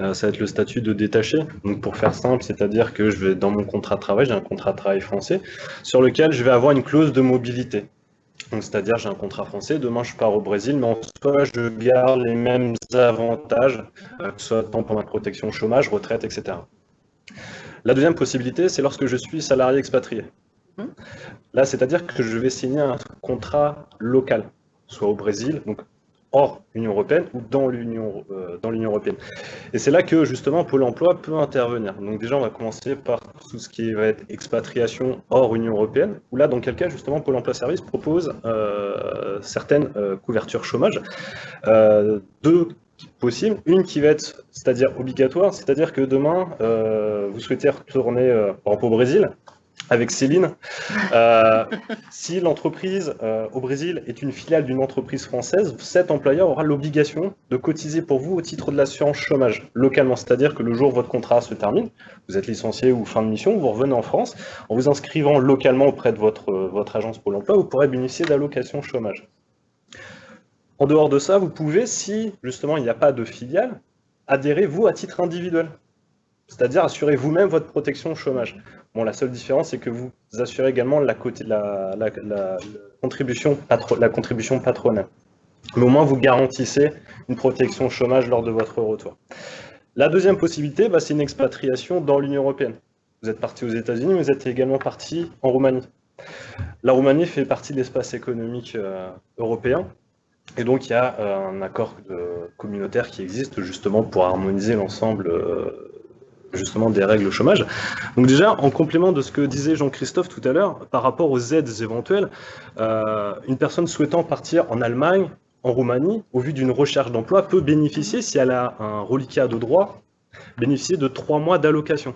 euh, ça va être le statut de détaché. Donc pour faire simple, c'est-à-dire que je vais dans mon contrat de travail, j'ai un contrat de travail français, sur lequel je vais avoir une clause de mobilité. Donc, c'est-à-dire, j'ai un contrat français, demain je pars au Brésil, mais en soi, je garde les mêmes avantages, euh, que ce soit tant pour ma protection chômage, retraite, etc. La deuxième possibilité, c'est lorsque je suis salarié expatrié. Hmm. Là, c'est-à-dire que je vais signer un contrat local, soit au Brésil, donc hors Union européenne ou dans l'Union euh, européenne. Et c'est là que justement Pôle Emploi peut intervenir. Donc déjà, on va commencer par tout ce qui va être expatriation hors Union européenne. Où là, dans quel cas justement Pôle Emploi Service propose euh, certaines euh, couvertures chômage. deux possibles. Une qui va être, c'est-à-dire obligatoire, c'est-à-dire que demain, vous souhaitez retourner par exemple au Brésil avec Céline. Euh, si l'entreprise euh, au Brésil est une filiale d'une entreprise française, cet employeur aura l'obligation de cotiser pour vous au titre de l'assurance chômage localement. C'est-à-dire que le jour où votre contrat se termine, vous êtes licencié ou fin de mission, vous revenez en France, en vous inscrivant localement auprès de votre, votre agence Pôle emploi, vous pourrez bénéficier d'allocations chômage. En dehors de ça, vous pouvez, si justement il n'y a pas de filiale, adhérer vous à titre individuel. C'est-à-dire assurer vous-même votre protection chômage. Bon, la seule différence, c'est que vous assurez également la, contribution la contribution patronale. Mais au moins, vous garantissez une protection chômage lors de votre retour. La deuxième possibilité, bah, c'est une expatriation dans l'Union européenne. Vous êtes parti aux États-Unis, mais vous êtes également parti en Roumanie. La Roumanie fait partie de l'espace économique euh, européen. Et donc, il y a euh, un accord communautaire qui existe justement pour harmoniser l'ensemble euh, justement des règles au chômage. Donc déjà, en complément de ce que disait Jean-Christophe tout à l'heure, par rapport aux aides éventuelles, euh, une personne souhaitant partir en Allemagne, en Roumanie, au vu d'une recherche d'emploi, peut bénéficier, si elle a un reliquat de droit, bénéficier de trois mois d'allocation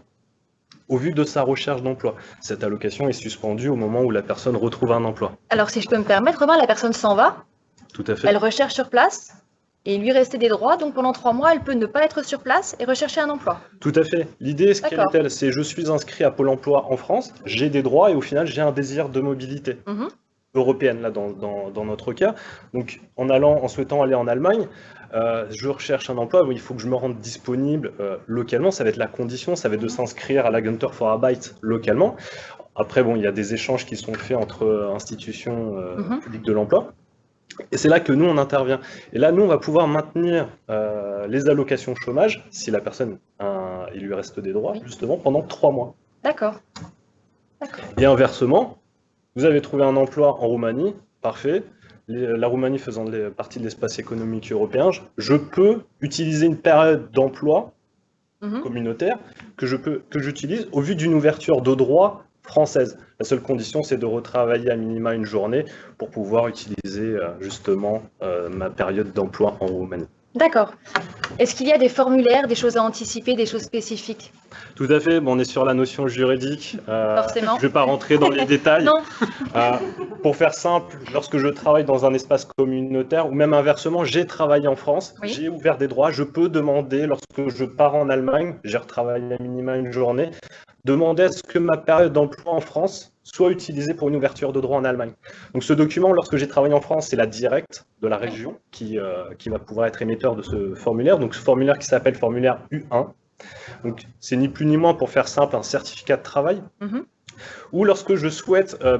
au vu de sa recherche d'emploi. Cette allocation est suspendue au moment où la personne retrouve un emploi. Alors si je peux me permettre, Romain, la personne s'en va, Tout à fait. elle recherche sur place, et lui rester des droits. Donc pendant trois mois, elle peut ne pas être sur place et rechercher un emploi. Tout à fait. L'idée, ce qu'elle est-elle C'est je suis inscrit à Pôle emploi en France, j'ai des droits et au final, j'ai un désir de mobilité. Mhm. européenne là dans, dans, notre cas. Donc en allant, en souhaitant aller en Allemagne, euh, je recherche un emploi, il faut que je me rende disponible euh, localement, ça va être la condition, ça va être de s'inscrire à l'Agentur for Arbeit localement. Après, bon, il y a des échanges qui sont faits entre institutions euh, mhm. publiques de l'emploi. Et c'est là que nous, on intervient. Et là, nous, on va pouvoir maintenir euh, les allocations chômage, si la personne, il lui reste des droits, justement, pendant trois mois. D'accord. Et inversement, vous avez trouvé un emploi en Roumanie, parfait. la Roumanie faisant partie de l'espace économique européen, je peux utiliser une période d'emploi mhm. communautaire que je peux que j'utilise au vu d'une ouverture de droits française. La seule condition, c'est de retravailler à minima une journée pour pouvoir utiliser euh, justement euh, ma période d'emploi en Roumanie. D'accord. Est-ce qu'il y a des formulaires, des choses à anticiper, des choses spécifiques? Tout à fait. Bon, on est sur la notion juridique. Euh, Forcément. Je ne vais pas rentrer dans les détails. non. pour faire simple, lorsque je travaille dans un espace communautaire, ou même inversement, j'ai travaillé en France, j'ai ouvert des droits, je peux demander, lorsque je pars en Allemagne, j'ai retravaillé à minima une journée, demander à ce que ma période d'emploi en France soit utilisée pour une ouverture de droit en Allemagne. Donc ce document, lorsque j'ai travaillé en France, c'est la directe de la région qui, euh, qui va pouvoir être émetteur de ce formulaire. Donc ce formulaire qui s'appelle formulaire U1. Donc c'est ni plus ni moins pour faire simple un certificat de travail. Mm-hmm. Ou lorsque je souhaite euh,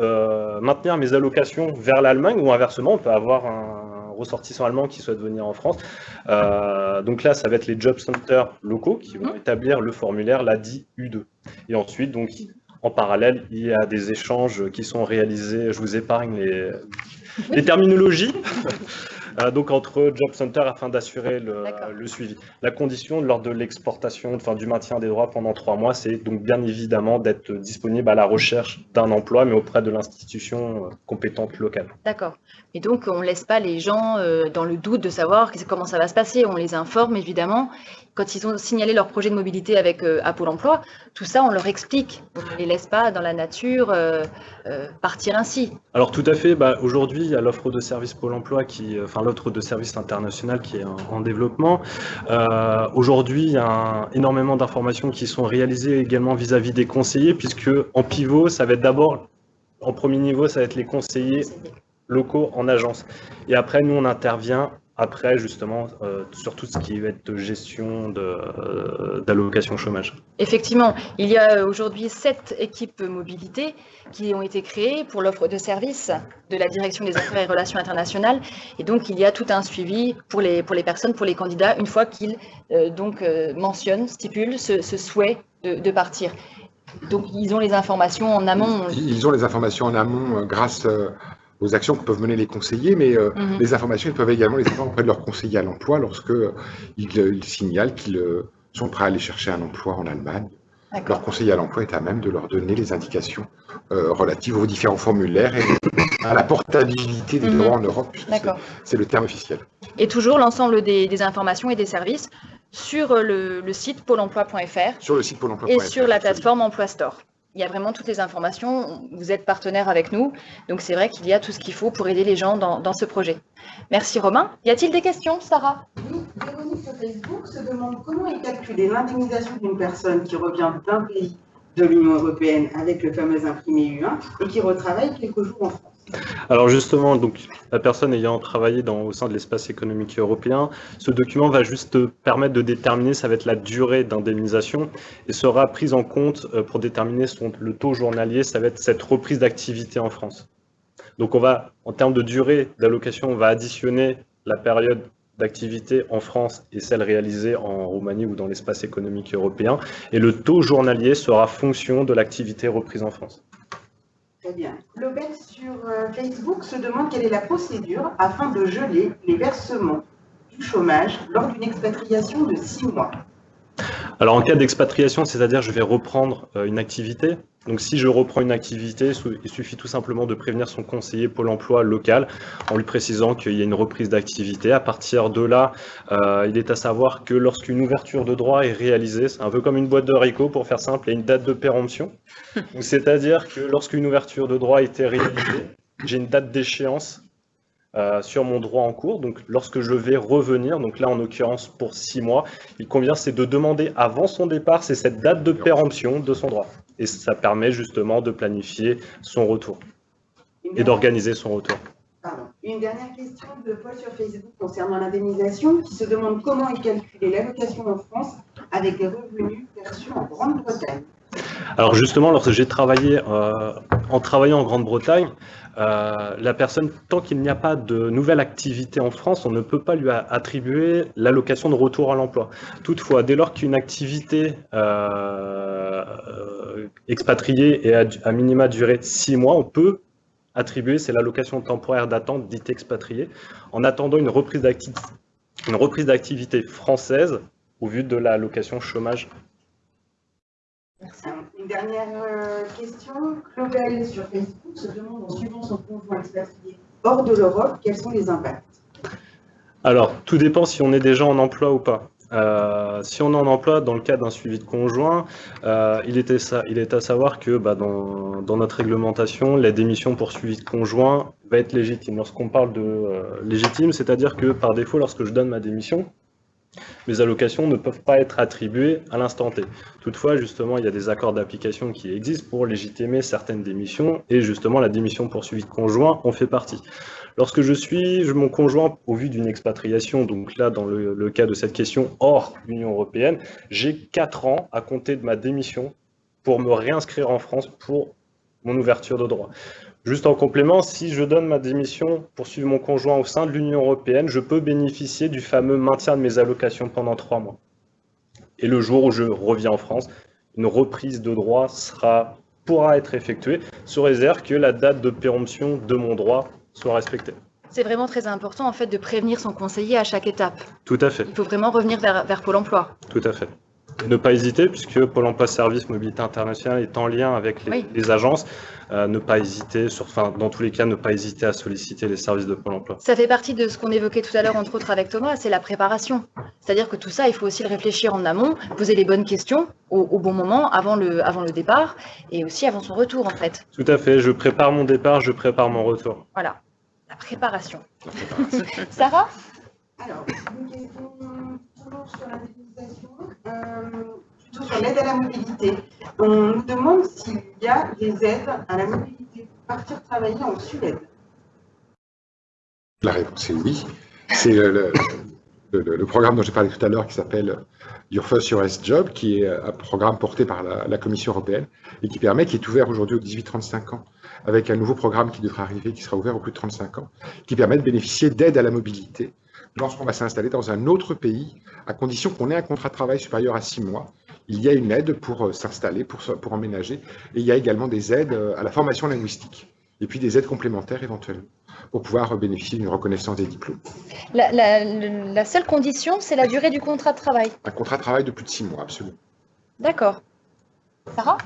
euh, maintenir mes allocations vers l'Allemagne, ou inversement, on peut avoir un, ressortissants allemands qui souhaitent venir en France. Euh, donc là, ça va être les job centers locaux qui vont établir le formulaire, l'ADI U2. Et ensuite, donc, en parallèle, il y a des échanges qui sont réalisés. Je vous épargne les, les terminologies. Euh, donc entre Job Center afin d'assurer le, suivi. La condition lors de l'exportation, enfin du maintien des droits pendant trois mois, c'est donc bien évidemment d'être disponible à la recherche d'un emploi, mais auprès de l'institution euh, compétente locale. D'accord. Et donc on ne laisse pas les gens euh, dans le doute de savoir comment ça va se passer. On les informe évidemment. Quand ils ont signalé leur projet de mobilité avec à Pôle Emploi, tout ça on leur explique. On ne les laisse pas dans la nature partir ainsi. Alors tout à fait. Bah, Aujourd'hui, il y a l'offre de service Pôle Emploi qui, enfin l'autre de service international qui est en, développement. Euh, aujourd'hui, il y a énormément d'informations qui sont réalisées également vis-à-vis des conseillers, puisque en pivot, ça va être d'abord, en premier niveau, ça va être les conseillers locaux en agence. Et après, nous, on intervient après, justement, euh, sur tout ce qui va être de gestion euh, d'allocation chômage. Effectivement, il y a aujourd'hui sept équipes mobilité qui ont été créées pour l'offre de services de la Direction des Affaires et Relations Internationales. Et donc, il y a tout un suivi pour les, pour les personnes, pour les candidats, une fois qu'ils euh, donc mentionnent, stipulent ce, souhait de, partir. Donc, ils ont les informations en amont. Ils ont les informations en amont grâce aux actions que peuvent mener les conseillers, mais euh, mhm. les informations, ils peuvent également les avoir auprès de leurs conseillers à l'emploi lorsque euh, ils, signalent qu'ils euh, sont prêts à aller chercher un emploi en Allemagne. Leur conseiller à l'emploi est à même de leur donner les indications relatives aux différents formulaires et à la portabilité des mhm. droits en Europe, c'est le terme officiel. Et toujours l'ensemble des, informations et des services sur le, le site pôle emploi.fr. Sur le site pôle emploi.fr. Et sur la plateforme Emploi Store il y a vraiment toutes les informations. Vous êtes partenaire avec nous, donc c'est vrai qu'il y a tout ce qu'il faut pour aider les gens dans, ce projet. Merci Romain. Y a-t-il des questions, Sarah? Oui, Véronique sur Facebook se demande comment est calculée l'indemnisation d'une personne qui revient d'un pays de l'Union européenne avec le fameux imprimé U1 et qui retravaille quelques jours en France. Alors justement, donc, la personne ayant travaillé au sein de l'espace économique européen, ce document va juste permettre de déterminer, ça va être la durée d'indemnisation et sera prise en compte euh, pour déterminer le taux journalier, ça va être cette reprise d'activité en France. Donc on va, en termes de durée d'allocation, on va additionner la période d'activité en France et celle réalisée en Roumanie ou dans l'espace économique européen. Et le taux journalier sera fonction de l'activité reprise en France. Très bien. Sur euh, Facebook se demande quelle est la procédure afin de geler les versements du chômage lors d'une expatriation de six mois. Alors en cas d'expatriation, c'est-à-dire je vais reprendre euh, une activité. Donc si je reprends une activité, il suffit tout simplement de prévenir son conseiller Pôle emploi local en lui précisant qu'il y a une reprise d'activité. À partir de là, euh, il est à savoir que lorsqu'une ouverture de droit est réalisée, c'est un peu comme une boîte de haricots pour faire simple, il y a une date de péremption. C'est-à-dire que lorsqu'une ouverture de droit a été réalisée, j'ai une date d'échéance euh, sur mon droit en cours. Donc, lorsque je vais revenir, donc là, en l'occurrence, pour six mois, il convient, c'est de demander avant son départ, c'est cette date de péremption de son droit. Et ça permet justement de planifier son retour et d'organiser son retour. Une dernière question de Paul sur Facebook concernant l'indemnisation qui se demande comment est calculée l'allocation en France avec les revenus perçus en Grande-Bretagne. Alors justement, lorsque j'ai travaillé euh, en travaillant en Grande-Bretagne, euh, la personne, tant qu'il n'y a pas de nouvelle activité en France, on ne peut pas lui attribuer l'allocation de retour à l'emploi. Toutefois, dès lors qu'une activité euh, expatriée est à, minima durée de six mois, on peut attribuer, c'est l'allocation temporaire d'attente dite expatriée, en attendant une reprise d'activité française au vu de l'allocation chômage une dernière euh, question. Claudel sur Facebook se demande en suivant son conjoint expatrié hors de l'Europe, quels sont les impacts? Alors, tout dépend si on est déjà en emploi ou pas. Euh, si on est en emploi dans le cadre d'un suivi de conjoint, euh, il, était il, est à savoir que bah, dans, notre réglementation, la démission pour suivi de conjoint va être légitime. Lorsqu'on parle de légitime, c'est-à-dire que par défaut, lorsque je donne ma démission, mes allocations ne peuvent pas être attribuées à l'instant T. Toutefois, justement, il y a des accords d'application qui existent pour légitimer certaines démissions, et justement, la démission poursuivie de conjoint en fait partie. Lorsque je suis mon conjoint au vu d'une expatriation, donc là, dans le, le cas de cette question hors Union européenne, j'ai 4 ans à compter de ma démission pour me réinscrire en France pour mon ouverture de droit. Juste en complément, si je donne ma démission pour suivre mon conjoint au sein de l'Union européenne, je peux bénéficier du fameux maintien de mes allocations pendant trois mois. Et le jour où je reviens en France, une reprise de droit sera, pourra être effectuée, sous réserve que la date de péremption de mon droit soit respectée. C'est vraiment très important en fait de prévenir son conseiller à chaque étape. Tout à fait. Il faut vraiment revenir vers, vers Pôle emploi. Tout à fait ne pas hésiter, puisque Pôle emploi Service Mobilité Internationale est en lien avec les, agences, euh, ne pas hésiter, sur, enfin, dans tous les cas, ne pas hésiter à solliciter les services de Pôle emploi. Ça fait partie de ce qu'on évoquait tout à l'heure, entre autres avec Thomas, c'est la préparation. C'est-à-dire que tout ça, il faut aussi le réfléchir en amont, poser les bonnes questions au, bon moment, avant le, avant le départ, et aussi avant son retour, en fait. Tout à fait, je prépare mon départ, je prépare mon retour. Voilà, la préparation. Sarah? Alors, une question toujours sur la définition, plutôt sur l'aide à la mobilité. On nous demande s'il y a des aides à la mobilité pour partir travailler en Suède. La réponse est oui. C'est le, programme dont j'ai parlé tout à l'heure qui s'appelle Your First US Job, qui est un programme porté par la, la Commission européenne et qui permet, qui est ouvert aujourd'hui aux 18-35 ans, avec un nouveau programme qui devra arriver, qui sera ouvert aux plus de 35 ans, qui permet de bénéficier d'aide à la mobilité lorsqu'on va s'installer dans un autre pays, à condition qu'on ait un contrat de travail supérieur à 6 mois. Il y a une aide pour euh, s'installer, pour, pour emménager, et il y a également des aides euh, à la formation linguistique, et puis des aides complémentaires éventuellement pour pouvoir bénéficier d'une reconnaissance des diplômes. La, la, la seule condition, c'est la durée du contrat de travail. Un contrat de travail de plus de six mois, absolument. D'accord. Sarah?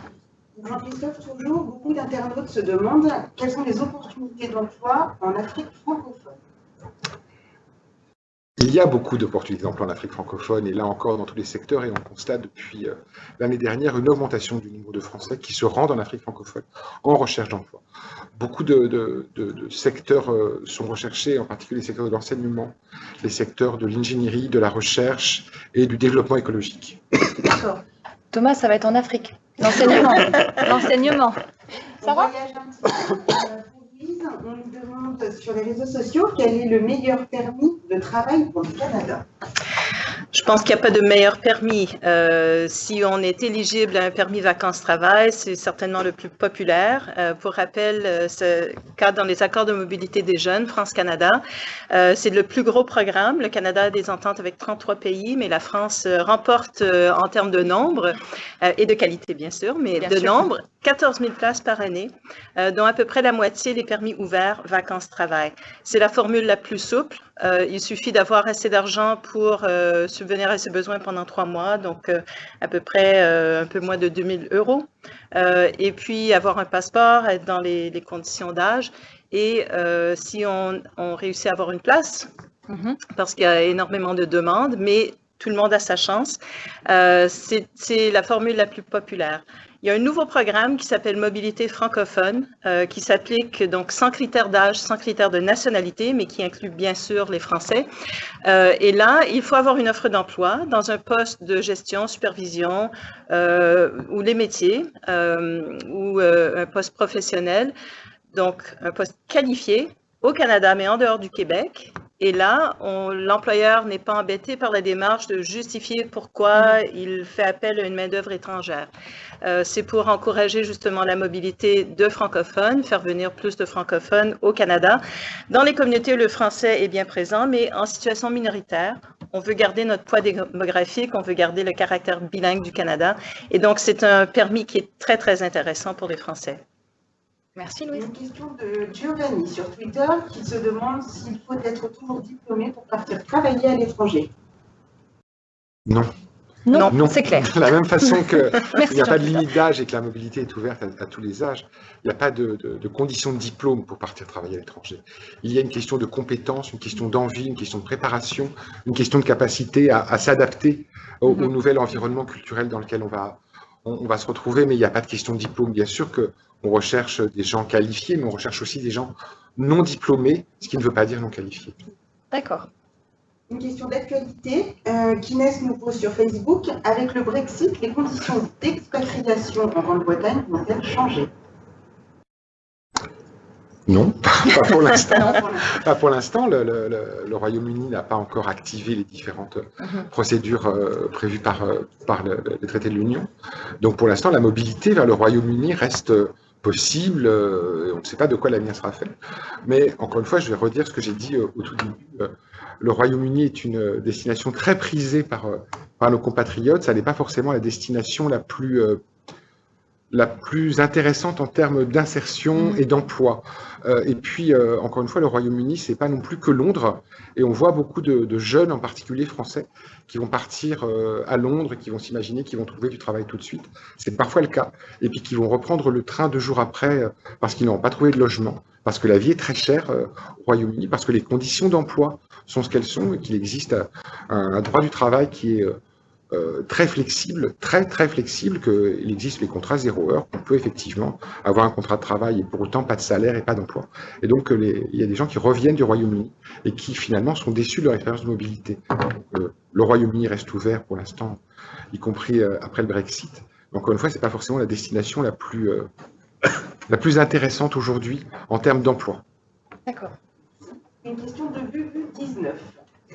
Jean-Christophe, toujours, beaucoup d'internautes se demandent quelles sont les opportunités d'emploi en Afrique francophone. Il y a beaucoup d'opportunités d'emploi en Afrique francophone, et là encore dans tous les secteurs, et on constate depuis euh, l'année dernière une augmentation du nombre de Français qui se rendent en Afrique francophone en recherche d'emploi. Beaucoup de, de, de, de secteurs euh, sont recherchés, en particulier les secteurs de l'enseignement, les secteurs de l'ingénierie, de la recherche et du développement écologique. D'accord. Thomas, ça va être en Afrique. L'enseignement. L'enseignement. Ça va? on nous sur les réseaux sociaux quel est le meilleur permis de travail pour le Canada? Je pense qu'il n'y a pas de meilleur permis. Euh, si on est éligible à un permis vacances-travail, c'est certainement le plus populaire. Euh, pour rappel, euh, ce cadre dans les accords de mobilité des jeunes, France-Canada, euh, c'est le plus gros programme. Le Canada a des ententes avec 33 pays, mais la France euh, remporte euh, en termes de nombre et de qualité, bien sûr, mais bien de sûr. nombre, 14 000 places par année, dont à peu près la moitié des permis ouverts vacances-travail. C'est la formule la plus souple. Il suffit d'avoir assez d'argent pour subvenir à ses besoins pendant trois mois, donc euh, à peu près euh, un peu moins de 2000 euros. Euh, et puis avoir un passeport, être dans les, les conditions d'âge. Et si on, on, réussit à avoir une place, mm -hmm. parce qu'il y a énormément de demandes, mais tout le monde a sa chance, c'est la formule la plus populaire. Il y a un nouveau programme qui s'appelle Mobilité francophone, euh, qui s'applique donc sans critères d'âge, sans critères de nationalité, mais qui inclut bien sûr les Français. Euh, et là, il faut avoir une offre d'emploi dans un poste de gestion, supervision euh, ou les métiers ou un poste professionnel, donc un poste qualifié au Canada, mais en dehors du Québec. Et là, l'employeur n'est pas embêté par la démarche de justifier pourquoi il fait appel à une main-d'œuvre étrangère. Euh, C'est pour encourager justement la mobilité de francophones, faire venir plus de francophones au Canada. Dans les communautés, le français est bien présent, mais en situation minoritaire. On veut garder notre poids démographique, on veut garder le caractère bilingue du Canada. Et donc, c'est un permis qui est très, très intéressant pour les Français. Merci Louise. Une question de Giovanni sur Twitter qui se demande s'il faut être toujours diplômé pour partir travailler à l'étranger. Non. Non, non. c'est clair. De la même façon qu'il n'y a pas de limite d'âge et que la mobilité est ouverte à, à tous les âges, il n'y a pas de, de, de, conditions de diplôme pour partir travailler à l'étranger. Il y a une question de compétence, une question d'envie, une question de préparation, une question de capacité à, à s'adapter au, mm -hmm. au, nouvel environnement culturel dans lequel on va, on, on va se retrouver, mais il n'y a pas de question de diplôme. Bien sûr que on recherche des gens qualifiés, mais on recherche aussi des gens non diplômés, ce qui ne veut pas dire non qualifiés. D'accord. Une question d'actualité euh, qu'Inès nous pose sur Facebook. Avec le Brexit, les conditions d'expatriation en Grande-Bretagne vont-elles changer? Non, pas pour l'instant. pas pour l'instant. Le, le, le, le Royaume-Uni n'a pas encore activé les différentes mm -hmm. procédures euh, prévues par, euh, par le, les traités de l'Union. Donc pour l'instant, la mobilité vers le Royaume-Uni reste possible. Euh, on ne sait pas de quoi l'avenir sera fait. Mais encore une fois, je vais redire ce que j'ai dit au tout début. le Royaume-Uni est une destination très prisée par nos compatriotes. Ça n'est pas forcément la destination la plus la plus intéressante en termes d'insertion mmh. et d'emploi. Euh, et puis, euh, encore une fois, le Royaume-Uni, c'est pas non plus que Londres. Et on voit beaucoup de, de jeunes, en particulier français, qui vont partir euh, à Londres, qui vont s'imaginer qu'ils vont trouver du travail tout de suite. C'est parfois le cas. Et puis qui vont reprendre le train deux jours après parce qu'ils n'ont pas trouvé de logement, parce que la vie est très chère au Royaume-Uni, parce que les conditions d'emploi sont ce qu'elles sont et qu'il existe un, un, droit du travail qui est euh, très flexible, très très flexible, qu'il existe les contrats zéro heure, qu'on peut effectivement avoir un contrat de travail et pour autant pas de salaire et pas d'emploi. Et donc il y a des gens qui reviennent du Royaume-Uni et qui finalement sont déçus de leur expérience de mobilité. Euh, le Royaume-Uni reste ouvert pour l'instant, y compris euh, après le Brexit. Encore une fois, ce n'est pas forcément la destination la plus, la plus intéressante aujourd'hui en termes d'emploi. D'accord. Une question de Bubu 19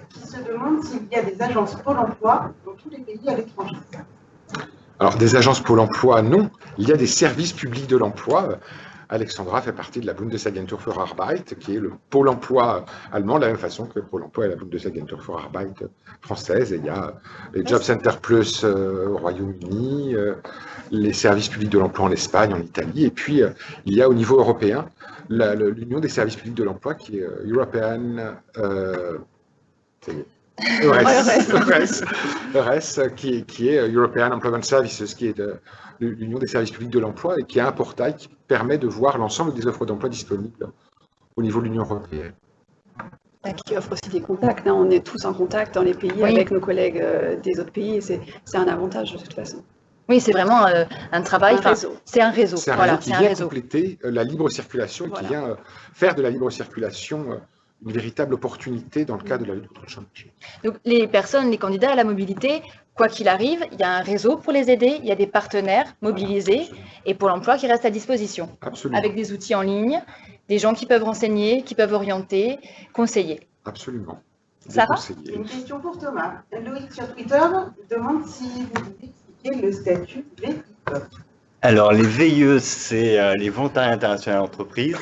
qui se demande s'il y a des agences Pôle emploi dans tous les pays à l'étranger. Alors, des agences Pôle emploi, non. Il y a des services publics de l'emploi. Alexandra fait partie de la Bundesagentur für Arbeit, qui est le pôle emploi allemand, de la même façon que le pôle emploi est la Bundesagentur für Arbeit française. Il y a les Job Center Plus euh, au Royaume-Uni, euh, les services publics de l'emploi en Espagne, en Italie. Et puis, euh, il y a au niveau européen l'Union des services publics de l'emploi, qui est European EURES, EURES, qui, qui, est European Employment Services, qui est l'Union des services publics de l'emploi et qui a un portail qui permet de voir l'ensemble des offres d'emploi disponibles au niveau de l'Union européenne. Qui offre aussi des contacts. Hein. On est tous en contact dans les pays avec nos collègues euh, des autres pays et c'est un avantage de toute façon. Oui, c'est vraiment euh, un travail. C'est un réseau. C'est un réseau qui vient compléter euh, la libre circulation et qui vient faire de la libre circulation une véritable opportunité dans le cadre de la lutte contre le chômage. Donc les personnes, les candidats à la mobilité, quoi qu'il arrive, il y a un réseau pour les aider, il y a des partenaires mobilisés et pour l'emploi qui reste à disposition. Absolument. Avec des outils en ligne, des gens qui peuvent renseigner, qui peuvent orienter, conseiller. Absolument. Ça va Une question pour Thomas. Loïc sur Twitter demande si vous pouvez expliquer le statut VIE. Alors, les VIE, c'est euh, les volontariats internationaux d'entreprise.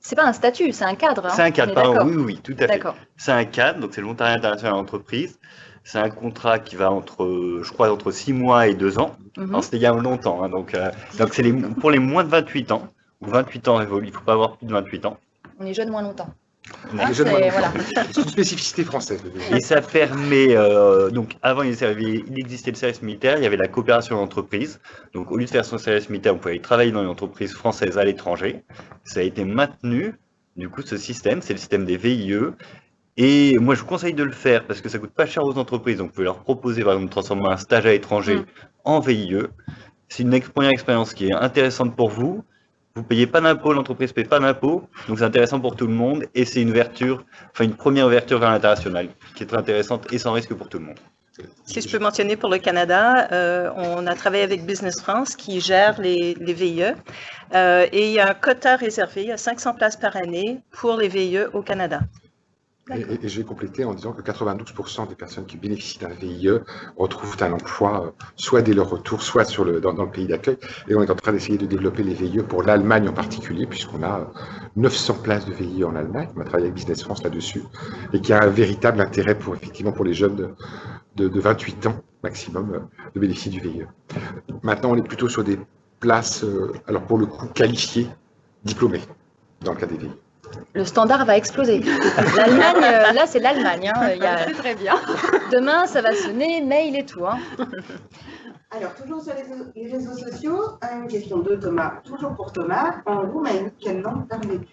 C'est pas un statut, c'est un cadre. Hein. c'est un cadre, pardon, oui, oui, tout à fait. C'est un cadre, donc c'est le volontariat international d'entreprise. C'est un contrat qui va entre, je crois, entre 6 mois et 2 ans. Mm C'était il y a longtemps. Hein, donc, euh, donc c'est pour les moins de 28 ans, ou 28 ans révolus. Il ne faut pas avoir plus de 28 ans. On est jeune moins longtemps. Ah, c'est une spécificité française. Et ça permet, euh, donc avant il, existait le service militaire, il y avait la coopération d'entreprise. Donc au lieu de faire son service militaire, on pouvait travailler dans une entreprise française à l'étranger. Ça a été maintenu, du coup ce système, c'est le système des VIE. Et moi je vous conseille de le faire parce que ça coûte pas cher aux entreprises. Donc vous pouvez leur proposer par exemple de transformer un stage à l'étranger mm. en VIE. C'est une première expérience qui est intéressante pour vous vous payez pas d'impôt, l'entreprise paye pas d'impôt, donc c'est intéressant pour tout le monde et c'est une ouverture, enfin une première ouverture vers l'international qui est très intéressante et sans risque pour tout le monde. Si je peux mentionner pour le Canada, euh, on a travaillé avec Business France qui gère les, VIE euh, et il y a un quota réservé, a 500 places par année pour les VIE au Canada. Et, je vais compléter en disant que 92% des personnes qui bénéficient d'un VIE retrouvent un emploi, euh, soit dès leur retour, soit sur le, dans, le pays d'accueil. Et on est en train d'essayer de développer les VIE pour l'Allemagne en particulier, puisqu'on a 900 euh, places de VIE en Allemagne. On a travaillé avec Business France là-dessus, et qui a un véritable intérêt pour, effectivement, pour les jeunes de, de, 28 ans maximum euh, de bénéficier du VIE. Maintenant, on est plutôt sur des places, alors pour le coup, qualifiées, diplômées, dans le cas des VIE le standard va exploser. L'Allemagne, euh, là, c'est l'Allemagne. Hein. C'est très bien. Demain, ça va sonner, mail et tout. Hein. Alors, toujours sur les réseaux sociaux, une question de Thomas, toujours pour Thomas. En Roumanie, quelle langue parles-tu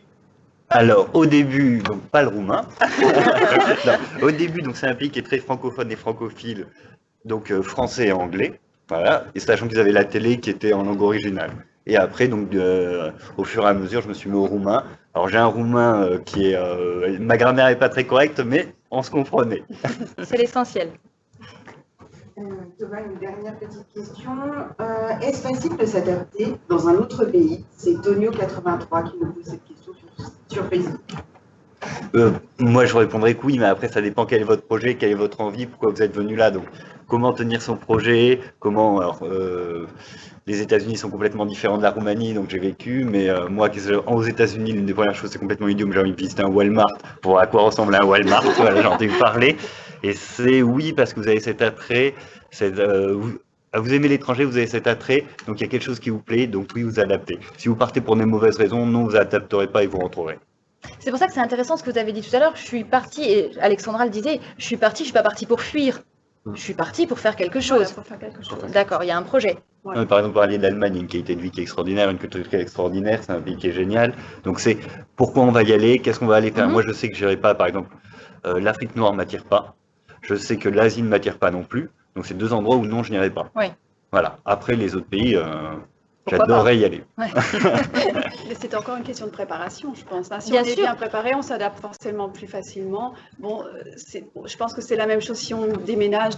alors, au début, donc pas le roumain. au début, donc c'est un pays qui est très francophone et francophile, donc euh, français et anglais. Voilà. Et sachant qu'ils avaient la télé qui était en langue originale. Et après, donc, au fur et à mesure, je me suis mis au roumain. Alors, j'ai un roumain euh, qui est. Euh, ma grammaire n'est pas très correcte, mais on se comprenait. C'est l'essentiel. Euh, Thomas, une dernière petite question. Est-ce facile de s'adapter dans un autre pays? C'est Tonio83 qui nous pose cette question sur, Facebook. moi, je répondrais que oui, mais après, ça dépend quel est votre projet, quelle est votre envie, pourquoi vous êtes venu là. Donc, comment tenir son projet, comment. Alors, les États-Unis sont complètement différents de la Roumanie, donc j'ai vécu. Mais euh, moi, aux États-Unis, l'une des premières choses, c'est complètement idiot, j'ai envie de visiter un Walmart pour voir à quoi ressemble un Walmart. voilà, j'ai entendu parler. Et c'est oui, parce que vous avez cet attrait. Euh, vous, vous aimez l'étranger, vous avez cet attrait, donc il y a quelque chose qui vous plaît, donc oui, vous adaptez. Si vous partez pour des mauvaises raisons, non, vous adapterez pas et vous rentrerez. C'est pour ça que c'est intéressant ce que vous avez dit tout à l'heure. Je suis partie, et Alexandra le disait, je suis partie, je suis pas partie pour fuir. Je suis partie pour faire quelque chose. D'accord, il y a un projet. Par exemple, parler d'Allemagne, une qualité de vie qui est extraordinaire, une culture qui est extraordinaire, c'est un pays qui est génial. Donc c'est pourquoi on va y aller, qu'est-ce qu'on va aller faire? Mhm. Moi, je sais que je n'irai pas, par exemple, euh, l'Afrique noire ne m'attire pas. Je sais que l'Asie ne m'attire pas non plus. Donc c'est deux endroits où non, je n'irai pas. Oui. Voilà. Après, les autres pays, euh, j'adorerais y aller. c'est encore une question de préparation, je pense. hein. Si Bien on est sûr. bien préparé, on s'adapte forcément plus facilement. Bon, euh, c'est- je pense que c'est la même chose si on déménage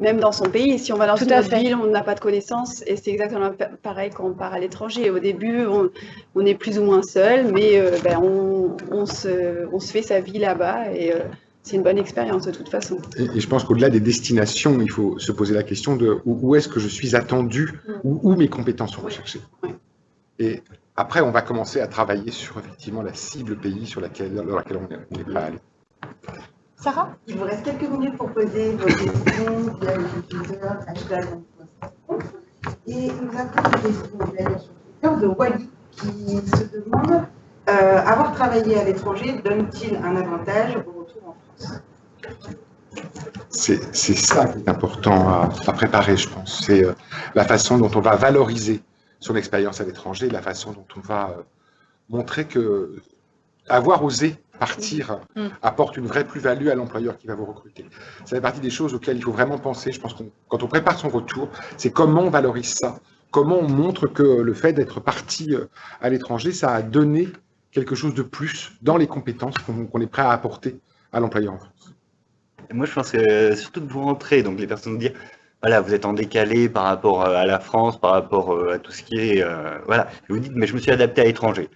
même dans son pays. Si on va dans Tout une autre fait. ville, on n'a pas de connaissances. Et c'est exactement pa- pareil quand on part à l'étranger. Au début, on, on est plus ou moins seul, mais euh, ben, on, on se, on se fait sa vie là-bas. Et euh, c'est une bonne expérience de toute façon. Et, et je pense qu'au-delà des destinations, il faut se poser la question de où, où est-ce que je suis attendu, Mm. où, où mes compétences sont Oui. recherchées. Oui. Et après, on va commencer à travailler sur effectivement la cible pays sur laquelle, dans laquelle on est- on n'est pas allé. Sarah Il vous reste quelques minutes pour poser vos questions via le Twitter, hashtag. Et nous avons une question d'ailleurs sur Twitter de Wally qui se demande euh, avoir travaillé à l'étranger donne-t-il un avantage au retour en France? C'est c'est ça qui est important à, à préparer, je pense. C'est euh, la façon dont on va valoriser son expérience à l'étranger, la façon dont on va euh, montrer que avoir osé partir Mm. apporte une vraie plus-value à l'employeur qui va vous recruter. Ça fait partie des choses auxquelles il faut vraiment penser. Je pense que quand on prépare son retour, c'est comment on valorise ça, comment on montre que le fait d'être parti euh, à l'étranger, ça a donné quelque chose de plus dans les compétences qu'on est prêt à apporter à l'employeur en France. Moi, je pense que euh, surtout que vous rentrez, donc les personnes vous dire, voilà, vous êtes en décalé par rapport euh, à la France, par rapport euh, à tout ce qui est, euh, voilà. Et vous dites, mais je me suis adapté à l'étranger.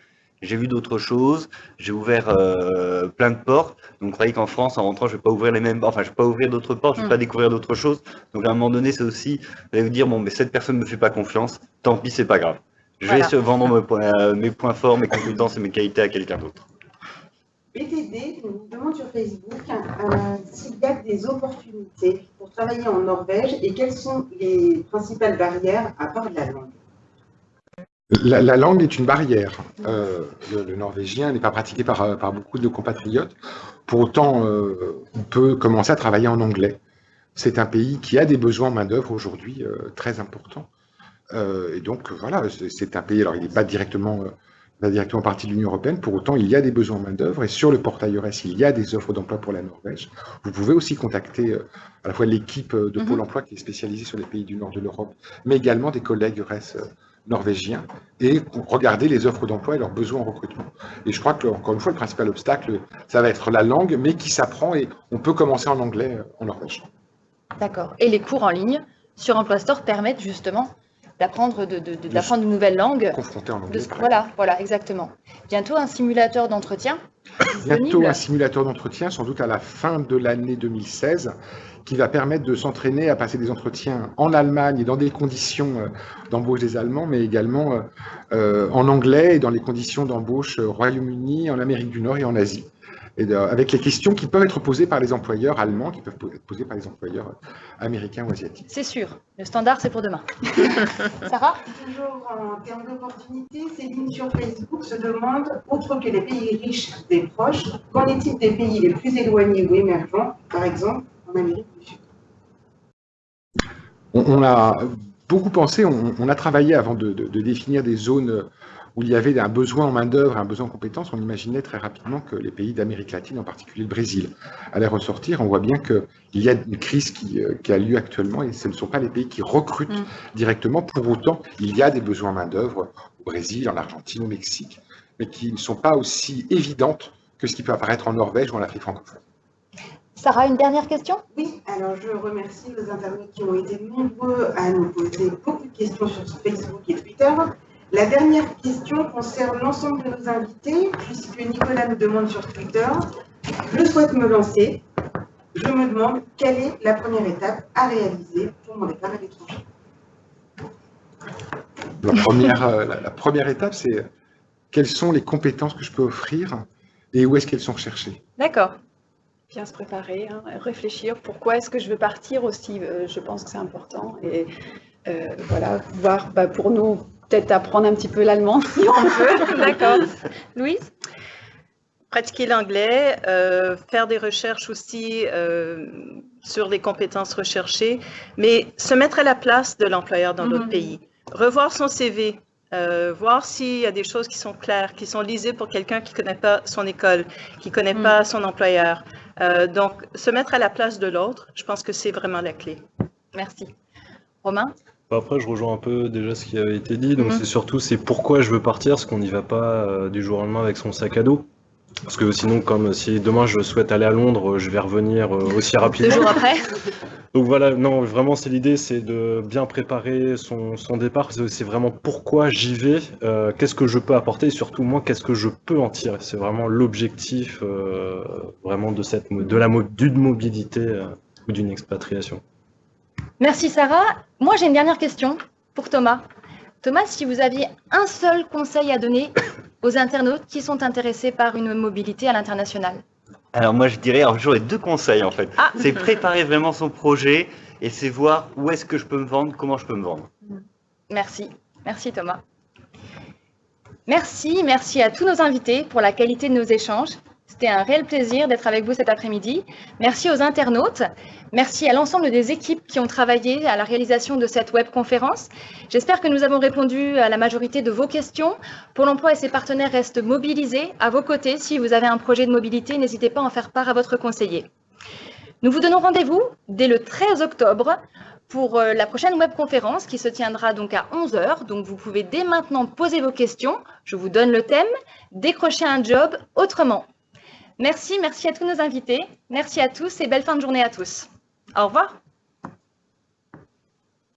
J'ai vu d'autres choses, j'ai ouvert euh, plein de portes. Donc, vous croyez qu'en France, en rentrant, je vais pas ouvrir les mêmes, enfin, je vais pas ouvrir d'autres portes, je vais Mm. pas découvrir d'autres choses. Donc, à un moment donné, c'est aussi, vous allez vous dire, bon, mais cette personne me fait pas confiance, tant pis, c'est pas grave. Je vais se vendre mes points, mes points forts, mes compétences et mes qualités à quelqu'un d'autre. BTD nous demande sur Facebook s'il y a des opportunités pour travailler en Norvège et quelles sont les principales barrières à part de la langue. La, la langue est une barrière. Euh, le, norvégien n'est pas pratiqué par, beaucoup de compatriotes. Pour autant, euh, on peut commencer à travailler en anglais. C'est un pays qui a des besoins en main-d'œuvre aujourd'hui euh, très importants. Et donc, voilà, c'est un pays, alors il n'est pas directement, pas directement partie de l'Union européenne, pour autant, il y a des besoins en main-d'œuvre. Et sur le portail EURES, il y a des offres d'emploi pour la Norvège. Vous pouvez aussi contacter euh, à la fois l'équipe euh, de Mhm. Pôle emploi qui est spécialisée sur les pays du nord de l'Europe, mais également des collègues EURES euh, norvégiens et regarder les offres d'emploi et leurs besoins en recrutement. Et je crois que, encore une fois, le principal obstacle, ça va être la langue, mais qui s'apprend et on peut commencer en anglais euh, en Norvège. D'accord. Et les cours en ligne sur Emploi Store permettent justement d'apprendre de, de- de- d'apprendre de nouvelles langues. Confronté en De anglais. ce- par voilà, voilà, exactement. Bientôt un simulateur d'entretien Bientôt un simulateur d'entretien, sans doute à la fin de l'année 2016, qui va permettre de s'entraîner à passer des entretiens en Allemagne et dans des conditions euh, d'embauche des Allemands, mais également euh, euh, en anglais et dans les conditions d'embauche au Royaume-Uni, en Amérique du Nord et en Asie. Et de- avec les questions qui peuvent être posées par les employeurs allemands, qui peuvent être posées par les employeurs euh, américains ou asiatiques. C'est sûr. Le standard, c'est pour demain. Sarah? Toujours en termes d'opportunités, Céline sur Facebook se demande, outre que les pays riches des proches, qu'en est-il des pays les plus éloignés ou émergents, par exemple en Amérique du Sud? On, on a beaucoup pensé, on, on a travaillé avant de, de- de définir des zones où il y avait un besoin en main-d'œuvre, un besoin en compétences. On imaginait très rapidement que les pays d'Amérique latine, en particulier le Brésil, allaient ressortir. On voit bien qu'il y a une crise qui, euh, qui a lieu actuellement et ce ne sont pas les pays qui recrutent Mm. directement. Pour autant, il y a des besoins en main-d'œuvre au Brésil, en Argentine, au Mexique, mais qui ne sont pas aussi évidentes que ce qui peut apparaître en Norvège ou en Afrique francophone. Sarah, une dernière question? Oui, alors je remercie les internautes qui ont été nombreux à nous poser beaucoup de questions sur Facebook et Twitter. La dernière question concerne l'ensemble de nos invités, puisque Nicolas nous demande sur Twitter, je souhaite me lancer, je me demande quelle est la première étape à réaliser pour mon départ à l'étranger. La première, euh, la, la première étape, c'est euh, quelles sont les compétences que je peux offrir et où est-ce qu'elles sont recherchées? D'accord. Bien se préparer, hein, réfléchir. Pourquoi est-ce que je veux partir aussi? Euh, Je pense que c'est important. Et euh, voilà, voir bah, pour nous, peut-être apprendre un petit peu l'allemand si on veut. D'accord. Louise? Pratiquer l'anglais, euh, faire des recherches aussi euh, sur les compétences recherchées, mais se mettre à la place de l'employeur dans d'autres Mhm. pays. Revoir son CV, euh, voir s'il y a des choses qui sont claires, qui sont lisibles pour quelqu'un qui ne connaît pas son école, qui ne connaît Mhm. pas son employeur. Euh, donc, se mettre à la place de l'autre, je pense que c'est vraiment la clé. Merci. Romain? Après, je rejoins un peu déjà ce qui avait été dit. Donc, Mhm. c'est surtout c'est pourquoi je veux partir, parce qu'on n'y va pas euh, du jour au lendemain avec son sac à dos. Parce que sinon, comme si demain je souhaite aller à Londres, je vais revenir euh, aussi Deux rapidement. jours après Donc voilà, non, vraiment, c'est l'idée, c'est de bien préparer son, son départ. C'est vraiment pourquoi j'y vais, euh, qu'est-ce que je peux apporter, et surtout moi, qu'est-ce que je peux en tirer. C'est vraiment l'objectif, euh, vraiment de cette, de la d'une mobilité euh, ou d'une expatriation. Merci Sarah. Moi j'ai une dernière question pour Thomas. Thomas, si vous aviez un seul conseil à donner aux internautes qui sont intéressés par une mobilité à l'international? Alors moi je dirais, alors j'aurais deux conseils en fait. Ah. C'est préparer vraiment son projet et c'est voir où est-ce que je peux me vendre, comment je peux me vendre. Merci. Merci Thomas. Merci, merci à tous nos invités pour la qualité de nos échanges. C'était un réel plaisir d'être avec vous cet après-midi. Merci aux internautes. Merci à l'ensemble des équipes qui ont travaillé à la réalisation de cette webconférence. J'espère que nous avons répondu à la majorité de vos questions. Pôle emploi et ses partenaires restent mobilisés à vos côtés. Si vous avez un projet de mobilité, n'hésitez pas à en faire part à votre conseiller. Nous vous donnons rendez-vous dès le 13 octobre pour euh, la prochaine webconférence qui se tiendra donc à 11h. Donc vous pouvez dès maintenant poser vos questions. Je vous donne le thème, décrocher un job autrement. Merci, merci à tous nos invités. Merci à tous et belle fin de journée à tous. Au revoir.